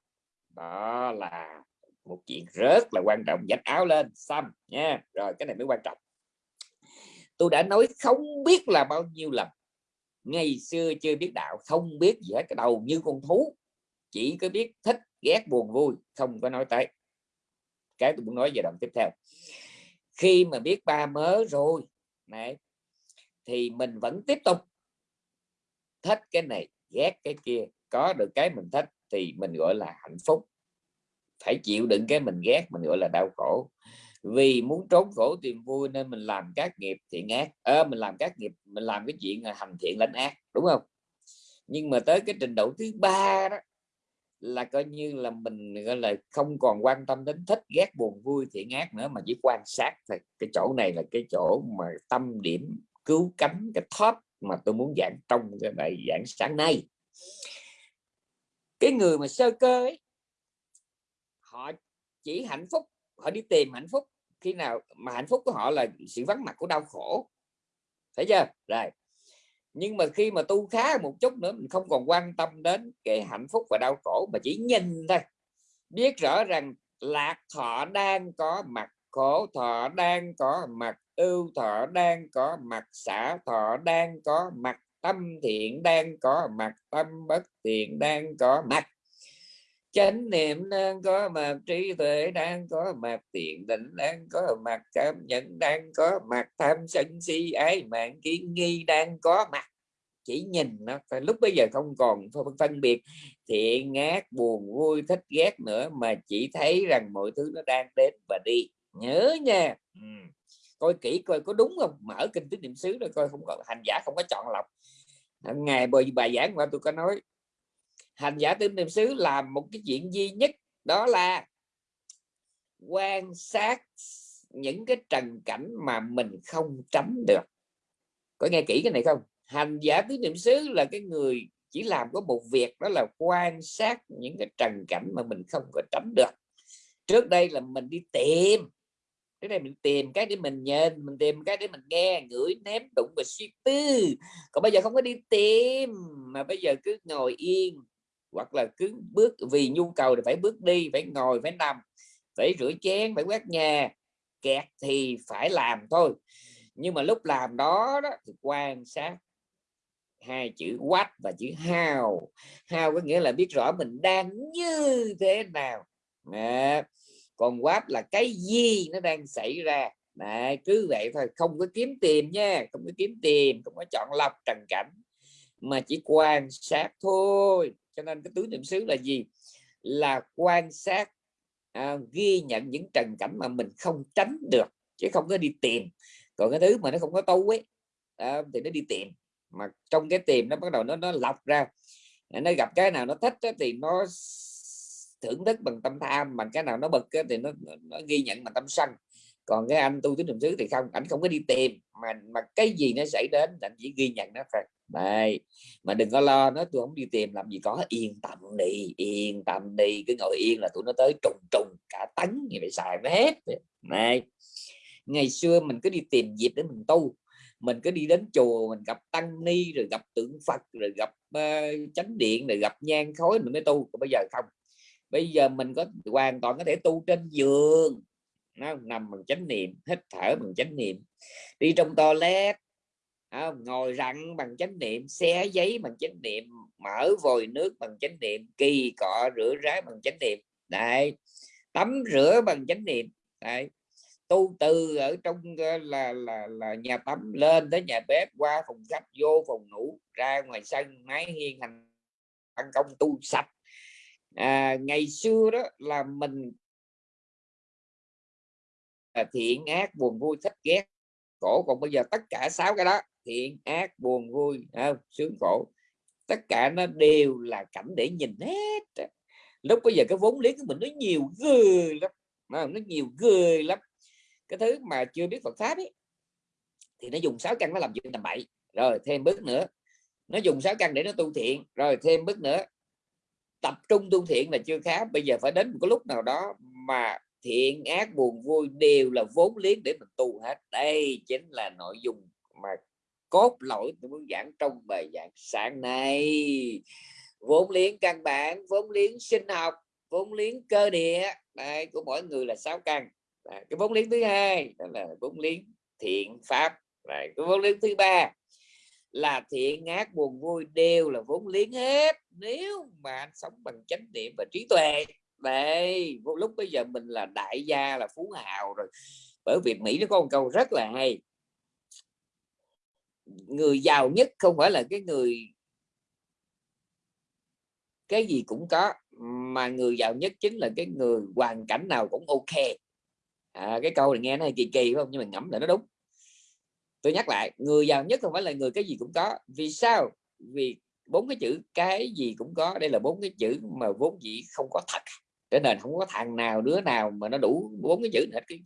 Đó là một chuyện rất là quan trọng dạch áo lên, xong nha. Rồi, cái này mới quan trọng. Tôi đã nói không biết là bao nhiêu lần. Ngày xưa chưa biết đạo, không biết gì hết, cái đầu như con thú. Chỉ có biết thích, ghét, buồn, vui, không có nói tới. Cái tôi muốn nói về đoạn tiếp theo khi mà biết ba mớ rồi này thì mình vẫn tiếp tục thích cái này ghét cái kia. Có được cái mình thích thì mình gọi là hạnh phúc. Phải chịu đựng cái mình ghét mình gọi là đau khổ. Vì muốn trốn khổ tìm vui nên mình làm các nghiệp thiện ác. À, mình làm các nghiệp mình làm cái chuyện hành thiện lãnh ác đúng không? Nhưng mà tới cái trình độ thứ ba đó là coi như là mình gọi là không còn quan tâm đến thích ghét buồn vui thiện ác nữa mà chỉ quan sát thôi cái chỗ này là cái chỗ mà tâm điểm cứu cánh cái top mà tôi muốn giảng trong cái bài giảng sáng nay. Cái người mà sơ cơ ấy, họ chỉ hạnh phúc họ đi tìm hạnh phúc khi nào mà hạnh phúc của họ là sự vắng mặt của đau khổ. Thấy chưa? Rồi nhưng mà khi mà tu khá một chút nữa, mình không còn quan tâm đến cái hạnh phúc và đau khổ, mà chỉ nhìn thôi. Biết rõ rằng lạc thọ đang có mặt, khổ thọ đang có mặt, ưu thọ đang có mặt, xả thọ đang có mặt, tâm thiện đang có mặt, tâm bất thiện đang có mặt chánh niệm đang có mặt, trí tuệ đang có mặt tiện định đang có mặt, cảm nhận đang có mặt, tham sân si, ái mạng, kiến nghi đang có mặt. Chỉ nhìn nó lúc bây giờ không còn phân biệt thiện, ác, buồn, vui, thích, ghét nữa, mà chỉ thấy rằng mọi thứ nó đang đến và đi. Nhớ nha. Ừ. coi kỹ coi có đúng không? Mở kinh tứ niệm xứ rồi coi, không có, hành giả không có chọn lọc. Ngày bởi bài giảng mà tôi có nói hành giả tứ niệm xứ làm một cái chuyện duy nhất, đó là quan sát những cái trần cảnh mà mình không tránh được. Có nghe kỹ cái này không? Hành giả tứ niệm xứ là cái người chỉ làm có một việc, đó là quan sát những cái trần cảnh mà mình không có tránh được. Trước đây là mình đi tìm cái này mình tìm cái để mình nhìn, mình tìm cái để mình nghe, ngửi ném đụng và suy tư. Còn bây giờ không có đi tìm, mà bây giờ cứ ngồi yên hoặc là cứ bước vì nhu cầu thì phải bước đi phải ngồi phải nằm phải rửa chén phải quét nhà kẹt thì phải làm thôi. Nhưng mà lúc làm đó, đó thì quan sát hai chữ quách và chữ hào hào có nghĩa là biết rõ mình đang như thế nào. Đó. còn quách là cái gì nó đang xảy ra. Đấy, cứ vậy thôi không có kiếm tìm nha không có kiếm tìm không có chọn lọc trần cảnh mà chỉ quan sát thôi cho nên cái tứ niệm xứ là gì? Là quan sát à, ghi nhận những trần cảnh mà mình không tránh được chứ không có đi tìm. Còn cái thứ mà nó không có tu ấy à, thì nó đi tìm. Mà trong cái tìm nó bắt đầu nó nó lọc ra. Nó gặp cái nào nó thích ấy, thì nó thưởng thức bằng tâm tham bằng cái nào nó bực thì nó, nó ghi nhận bằng tâm sân. Còn cái anh tu tứ niệm xứ thì không ảnh không có đi tìm. Mà mà cái gì nó xảy đến anh chỉ ghi nhận nó thôi đây mà đừng có lo nó tôi không đi tìm làm gì có yên tâm đi yên tâm đi cứ ngồi yên là tụi nó tới trùng trùng cả tấn như vậy xài nó hết. Này ngày xưa mình cứ đi tìm dịp để mình tu mình cứ đi đến chùa mình gặp tăng ni rồi gặp tượng phật rồi gặp uh, chánh điện rồi gặp nhang khói mình mới tu còn bây giờ không. Bây giờ mình có hoàn toàn có thể tu trên giường nó nằm bằng chánh niệm hít thở bằng chánh niệm đi trong toilet à, ngồi rặn bằng chánh niệm xé giấy bằng chánh niệm mở vòi nước bằng chánh niệm kỳ cọ rửa rái bằng chánh niệm. Đấy tắm rửa bằng chánh niệm. Đấy tu từ ở trong ờ, là là là nhà tắm lên tới nhà bếp qua phòng khách vô phòng ngủ ra ngoài sân máy hiên hành ban công tu sạch. À, ngày xưa đó là mình thiện ác buồn vui thích ghét cổ còn bây giờ tất cả sáu cái đó thiện, ác, buồn, vui không? sướng khổ. Tất cả nó đều là cảnh để nhìn hết lúc bây giờ cái vốn liếng của mình nó nhiều ghê lắm nó nhiều ghê lắm. Cái thứ mà chưa biết Phật pháp ấy thì nó dùng sáu căn nó làm chuyện tầm bậy. Rồi, thêm bước nữa. Nó dùng sáu căn để nó tu thiện. Rồi, thêm bước nữa. Tập trung tu thiện là chưa khá. Bây giờ phải đến một cái lúc nào đó mà thiện, ác, buồn, vui đều là vốn liếng để mình tu hết. Đây chính là nội dung mà cốt lõi tôi muốn giảng trong bài giảng sáng nay. Vốn liếng căn bản vốn liếng sinh học vốn liếng cơ địa. Đây của mỗi người là sáu căn. À, cái vốn liếng thứ hai đó là vốn liếng thiện pháp. Đấy, cái vốn liếng thứ ba là thiện ác buồn vui đều là vốn liếng hết. Nếu mà anh sống bằng chánh niệm và trí tuệ đây vô lúc bây giờ mình là đại gia là phú hào rồi. Bởi vì mỹ nó có một câu rất là hay người giàu nhất không phải là cái người cái gì cũng có mà người giàu nhất chính là cái người hoàn cảnh nào cũng ok. À, cái câu này nghe nó hơi kỳ kỳ không? Nhưng mà ngẫm lại nó đúng. Tôi nhắc lại người giàu nhất không phải là người cái gì cũng có. Vì sao? Vì bốn cái chữ cái gì cũng có. Đây là bốn cái chữ mà vốn dĩ không có thật cho nên không có thằng nào đứa nào mà nó đủ bốn cái chữ hết cái,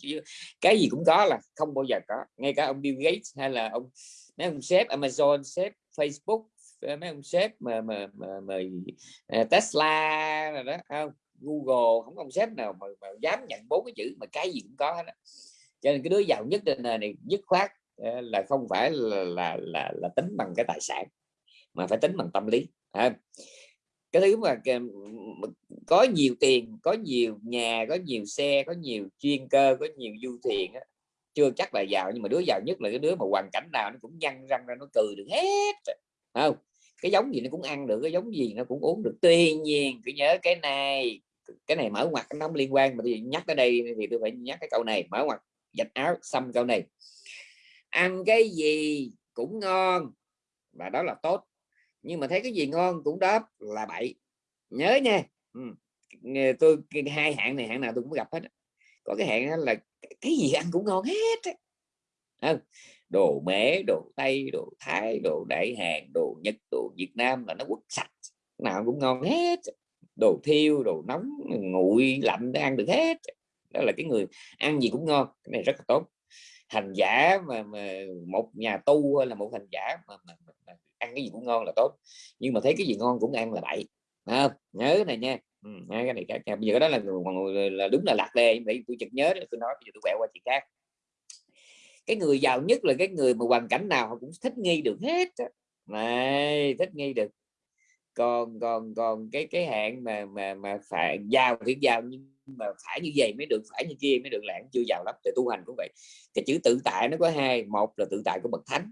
cái gì cũng có là không bao giờ có. Ngay cả ông Bill Gates hay là ông mấy ông sếp Amazon sếp Facebook ờ, mấy ông sếp mà mà, mà, mà, ờ, Tesla rồi đó không? Google không có ông sếp nào mà, mà dám nhận bốn cái chữ mà cái gì cũng có hết đó. cho nên cái đứa giàu nhất trên này dứt khoát ờ, là không phải là là là, là tính bằng cái tài sản mà phải tính bằng tâm lý ha cái thứ mà có nhiều tiền có nhiều nhà có nhiều xe có nhiều chuyên cơ có nhiều du thuyền á, chưa chắc là giàu nhưng mà đứa giàu nhất là cái đứa mà hoàn cảnh nào nó cũng nhăn răng ra nó cười được hết không? Cái giống gì nó cũng ăn được cái giống gì nó cũng uống được. Tuy nhiên cứ nhớ cái này cái này mở ngoặt nó không liên quan mà tôi nhắc tới đây thì tôi phải nhắc cái câu này mở ngoặt dạch áo xăm câu này. Ăn cái gì cũng ngon và đó là tốt nhưng mà thấy cái gì ngon cũng đáp là bậy nhớ nha. Ừ. tôi hai hạng này hạng nào tôi cũng gặp hết có cái hạng là cái gì ăn cũng ngon hết không? đồ mễ đồ tây đồ thái đồ đại hàn đồ nhật đồ việt nam là nó quất sạch. Nào cũng ngon hết đồ thiêu đồ nóng nguội lạnh để ăn được hết đó là cái người ăn gì cũng ngon. Cái này rất là tốt. Hành giả mà, mà một nhà tu là một hành giả mà, mà, mà, mà ăn cái gì cũng ngon là tốt. Nhưng mà thấy cái gì ngon cũng ăn là bậy. À, nhớ cái này nha. Ừ, cái này khác bây giờ đó là, là đúng là lạc đề. Vậy tôi chợt nhớ tôi nói bây giờ tôi quẹo qua chuyện khác. Cái người giàu nhất là cái người mà hoàn cảnh nào họ cũng thích nghi được hết này thích nghi được. Còn còn còn cái cái hạn mà mà mà phải giàu thì giàu nhưng mà phải như vậy mới được phải như kia mới được lãng chưa giàu lắm. Thì tu hành cũng vậy. Cái chữ tự tại nó có hai. Một là tự tại của bậc thánh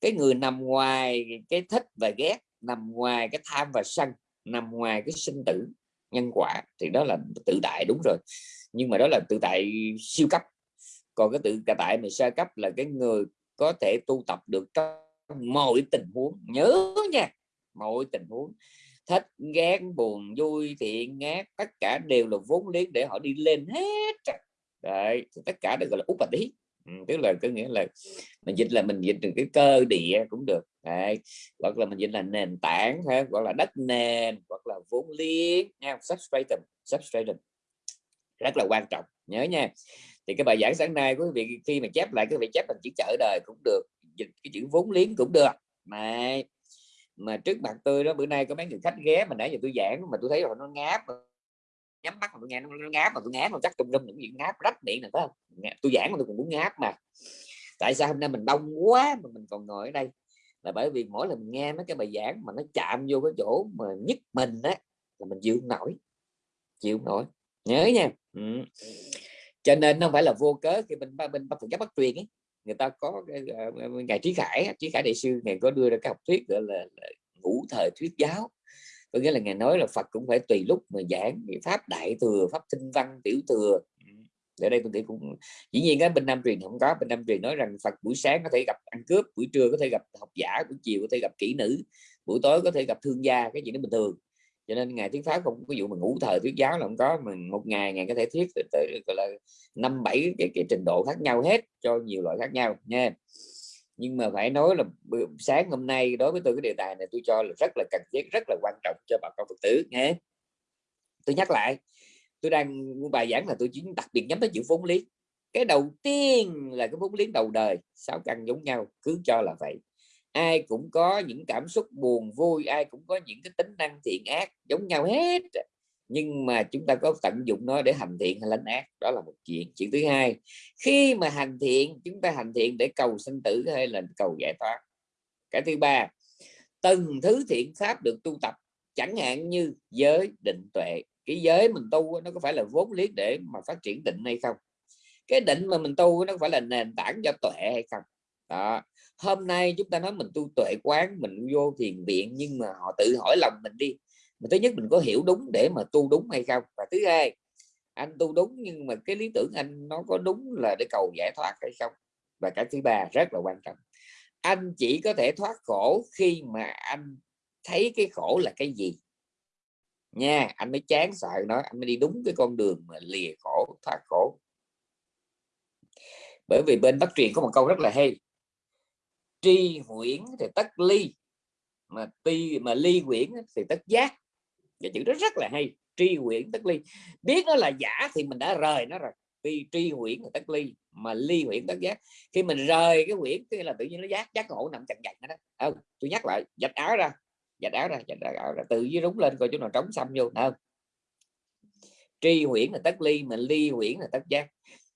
cái người nằm ngoài cái thích và ghét, nằm ngoài cái tham và sân, nằm ngoài cái sinh tử, nhân quả, thì đó là tự tại đúng rồi. Nhưng mà đó là tự tại siêu cấp. Còn cái tự tại mà sơ cấp là cái người có thể tu tập được trong mọi tình huống. Nhớ nha, mọi tình huống. Thích, ghét, buồn, vui, thiện, ác, tất cả đều là vốn liếng để họ đi lên hết đấy tất cả đều gọi là úp và tí ừ, tức là có nghĩa là mình dịch là mình dịch từ cái cơ địa cũng được. Đấy. hoặc là mình dịch là nền tảng ha gọi là đất nền hoặc là vốn liếng nha substratum substratum. Rất là quan trọng nhớ nha. Thì cái bài giảng sáng nay quý vị khi mà chép lại quý vị chép bằng chữ chợ đời cũng được dịch cái chữ vốn liếng cũng được. Mà mà trước mặt tôi đó bữa nay có mấy người khách ghé mà nãy giờ tôi giảng mà tôi thấy họ nó ngáp nhắm mắt mà tôi nghe nó, nó ngáp mà tôi ngáp mà chắc tùm lum những chuyện ngáp rách miệng này phải không? Tôi giảng mà tôi còn muốn ngáp mà. Tại sao hôm nay mình đông quá mà mình còn ngồi ở đây? Là bởi vì mỗi lần nghe mấy cái bài giảng mà nó chạm vô cái chỗ mà nhất mình á là mình chịu nổi chịu nổi. Nhớ nha. Ừ. cho nên nó phải là vô cớ khi mình bên Phật giáo bắt truyền ấy người ta có cái ờ, uh, ngài trí khải trí khải đại sư ngày có đưa ra cái học thuyết gọi là, là ngũ thời thuyết giáo có nghĩa là ngài nói là Phật cũng phải tùy lúc mà giảng pháp đại thừa pháp tinh văn tiểu thừa. Ở đây tôi nghĩ cũng dĩ nhiên cái bên Nam truyền không có. Bên Nam truyền nói rằng Phật buổi sáng có thể gặp ăn cướp buổi trưa có thể gặp học giả buổi chiều có thể gặp kỹ nữ buổi tối có thể gặp thương gia cái gì đó bình thường. Cho nên ngày thuyết pháp không có dụ mà ngủ thời thuyết giáo là không có mình một ngày ngày có thể thuyết tới gọi là năm bảy cái, cái trình độ khác nhau hết cho nhiều loại khác nhau nha nhưng mà phải nói là sáng hôm nay đối với tôi cái đề tài này tôi cho là rất là cần thiết, rất là quan trọng cho bà con phật tử nghe tôi nhắc lại, tôi đang bài giảng là tôi chỉ đặc biệt nhắm tới chữ vốn liếng. Cái đầu tiên là cái vốn liếng đầu đời, sáu căn giống nhau, cứ cho là vậy. Ai cũng có những cảm xúc buồn vui, ai cũng có những cái tính năng thiện ác giống nhau hết nhưng mà chúng ta có tận dụng nó để hành thiện hay lánh ác, đó là một chuyện. Chuyện thứ hai, khi mà hành thiện, chúng ta hành thiện để cầu sinh tử hay là cầu giải thoát. Cái thứ ba, từng thứ thiện pháp được tu tập, chẳng hạn như giới định tuệ. Cái giới mình tu nó có phải là vốn liếng để mà phát triển định hay không? Cái định mà mình tu nó phải là nền tảng cho tuệ hay không? Đó. Hôm nay chúng ta nói mình tu tuệ quán, mình vô thiền viện, nhưng mà họ tự hỏi lòng mình đi mà thứ nhất mình có hiểu đúng để mà tu đúng hay không? Và thứ hai, anh tu đúng nhưng mà cái lý tưởng anh nó có đúng là để cầu giải thoát hay không? Và cái thứ ba rất là quan trọng, anh chỉ có thể thoát khổ khi mà anh thấy cái khổ là cái gì? Nha, anh mới chán sợ nó, anh mới đi đúng cái con đường mà lìa khổ, thoát khổ. Bởi vì bên bắc truyền có một câu rất là hay, tri huyễn thì tất ly, mà ti, mà ly huyễn thì tất giác và chữ đó rất là hay, tri huyễn tất ly. Biết nó là giả thì mình đã rời nó rồi. Khi tri huyễn là tất ly mà ly huyễn tất giác. Khi mình rời cái huyễn tức là tự nhiên nó giác giác ngộ, nằm chặt chặt đó. Không, tôi nhắc lại dạch áo ra dạch áo ra dạch áo ra tự dưới rúng lên, coi chỗ nào trống xăm vô không? Tri huyễn là tất ly mà ly huyễn là tất giác.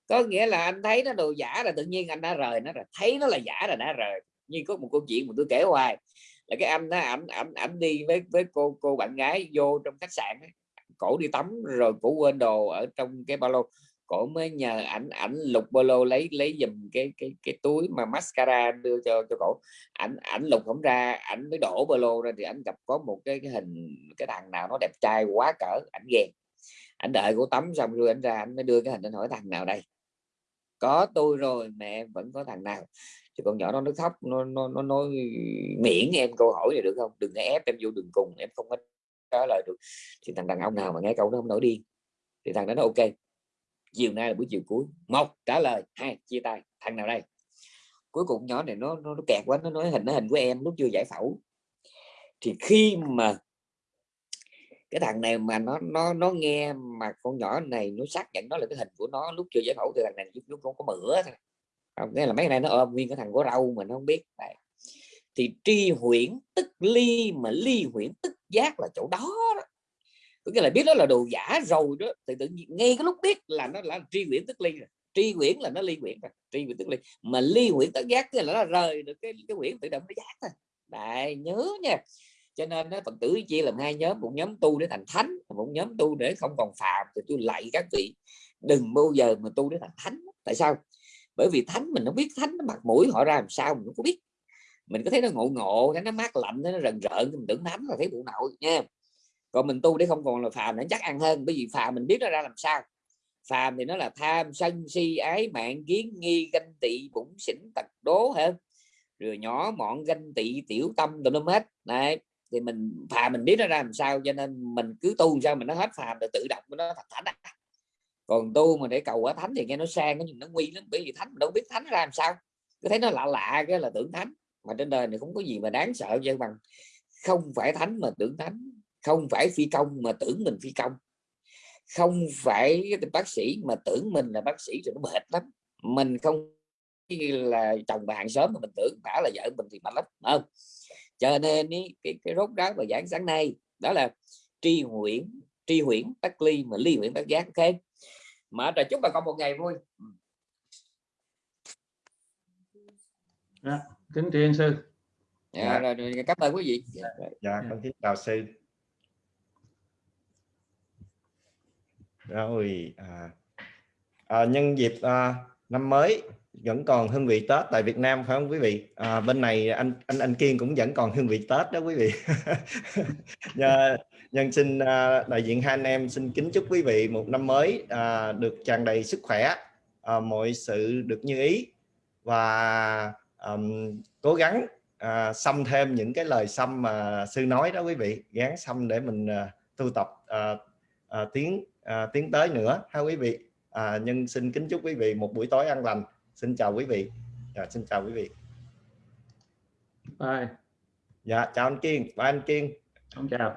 Có nghĩa là anh thấy nó đồ giả là tự nhiên anh đã rời nó rồi. Thấy nó là giả là đã rời. Như có một câu chuyện mà tôi kể hoài là cái anh đó ảnh ảnh ảnh đi với với cô cô bạn gái vô trong khách sạn ấy. cổ đi tắm rồi cổ quên đồ ở trong cái ba lô. Cổ mới nhờ ảnh ảnh lục ba lô lấy lấy dùm cái cái cái túi mà mascara đưa cho cho cổ. Ảnh ảnh lục không ra ảnh mới đổ ba lô ra thì ảnh gặp có một cái, cái hình cái thằng nào nó đẹp trai quá cỡ ảnh ghen. Ảnh đợi cổ tắm xong rồi ảnh ra ảnh mới đưa cái hình anh hỏi thằng nào đây? Có tôi rồi mẹ vẫn có thằng nào thì con nhỏ nó nó khóc nó nó nó nói miễn em câu hỏi này được không? Đừng ép em vô đường cùng em không có trả lời được. Thì thằng đàn ông nào mà nghe câu nó không nổi điên. Thì thằng đó nó ok chiều nay là buổi chiều cuối. Một trả lời. Hai chia tay. Thằng nào đây? Cuối cùng nhỏ này nó nó, nó kẹt quá nó nói hình nó hình của em lúc chưa giải phẫu. Thì khi mà cái thằng này mà nó nó nó nghe mà con nhỏ này nó xác nhận nó là cái hình của nó lúc chưa giải phẫu thì thằng này lúc nó có mửa thôi nghĩa là mấy này nó ôm nguyên cái thằng có râu mà nó không biết. Đấy. thì tri huyễn tức ly mà ly huyễn tức giác là chỗ đó, đó. có nghĩa là biết đó là đồ giả rồi đó thì tự nhiên ngay cái lúc biết là nó là tri huyễn tức ly rồi. Tri huyễn là nó ly huyễn rồi tri huyễn tức ly. Mà ly huyễn tức giác là nó rời được cái cái huyễn tự động nó giác thôi. Đại nhớ nha. Cho nên nó phật tử chia làm hai nhóm một nhóm tu để thành thánh một nhóm tu để không còn phạm thì tôi lạy các vị đừng bao giờ mà tu để thành thánh. Tại sao? Bởi vì thánh, mình không biết thánh nó mặt mũi họ ra làm sao, mình không có biết. Mình có thấy nó ngộ ngộ, cái nó mát lạnh nó rần rợn mình tưởng thánh là thấy bộ nội nha còn mình tu để không còn là phàm nó chắc ăn hơn, bởi vì phàm mình biết nó ra làm sao. Phàm thì nó là tham, sân, si, ái, mạng, kiến, nghi, ganh tị bụng xỉn, tật, đố hơn rồi nhỏ, mọn, ganh tị, tiểu tâm, tùm lum hết. Này thì mình, phàm mình biết nó ra làm sao, cho nên mình cứ tu sao mình nó hết phàm, rồi tự động nó thật thánh à còn tu mà để cầu quả thánh thì nghe nó sang nó nó nguy lắm bởi vì thánh đâu biết thánh ra làm sao. Cứ thấy nó lạ lạ cái là tưởng thánh mà trên đời này không có gì mà đáng sợ vậy bằng không phải thánh mà tưởng thánh không phải phi công mà tưởng mình phi công. Không phải bác sĩ mà tưởng mình là bác sĩ rồi nó mệt lắm. Mình không là chồng bà hàng xóm mà mình tưởng bả là vợ mình thì mệt lắm không? Cho nên ý, cái cái rốt ráo và giảng sáng nay đó là tri huyễn tri huyễn tắc ly mà ly huyễn tắc giác ok? Mở trời chúc bà con một ngày vui. À, kính thiên sư. Dạ, dạ. Rồi, rồi, cảm ơn quý vị. Dạ, dạ. con kính chào sư. Rồi à, à, nhân dịp à, năm mới vẫn còn hương vị Tết tại Việt Nam phải không quý vị? À, bên này anh anh anh Kiên cũng vẫn còn hương vị Tết đó quý vị. Nhân nhân xin à, đại diện hai anh em xin kính chúc quý vị một năm mới à, được tràn đầy sức khỏe à, mọi sự được như ý và um, cố gắng à, xăm thêm những cái lời xăm mà sư nói đó quý vị gán xăm để mình à, tu tập à, à, tiến à, tiến tới nữa ha quý vị. À, nhân xin kính chúc quý vị một buổi tối an lành xin chào quý vị. Dạ, xin chào quý vị. Bye. Dạ chào anh Kiên. Bye anh Kiên. Chào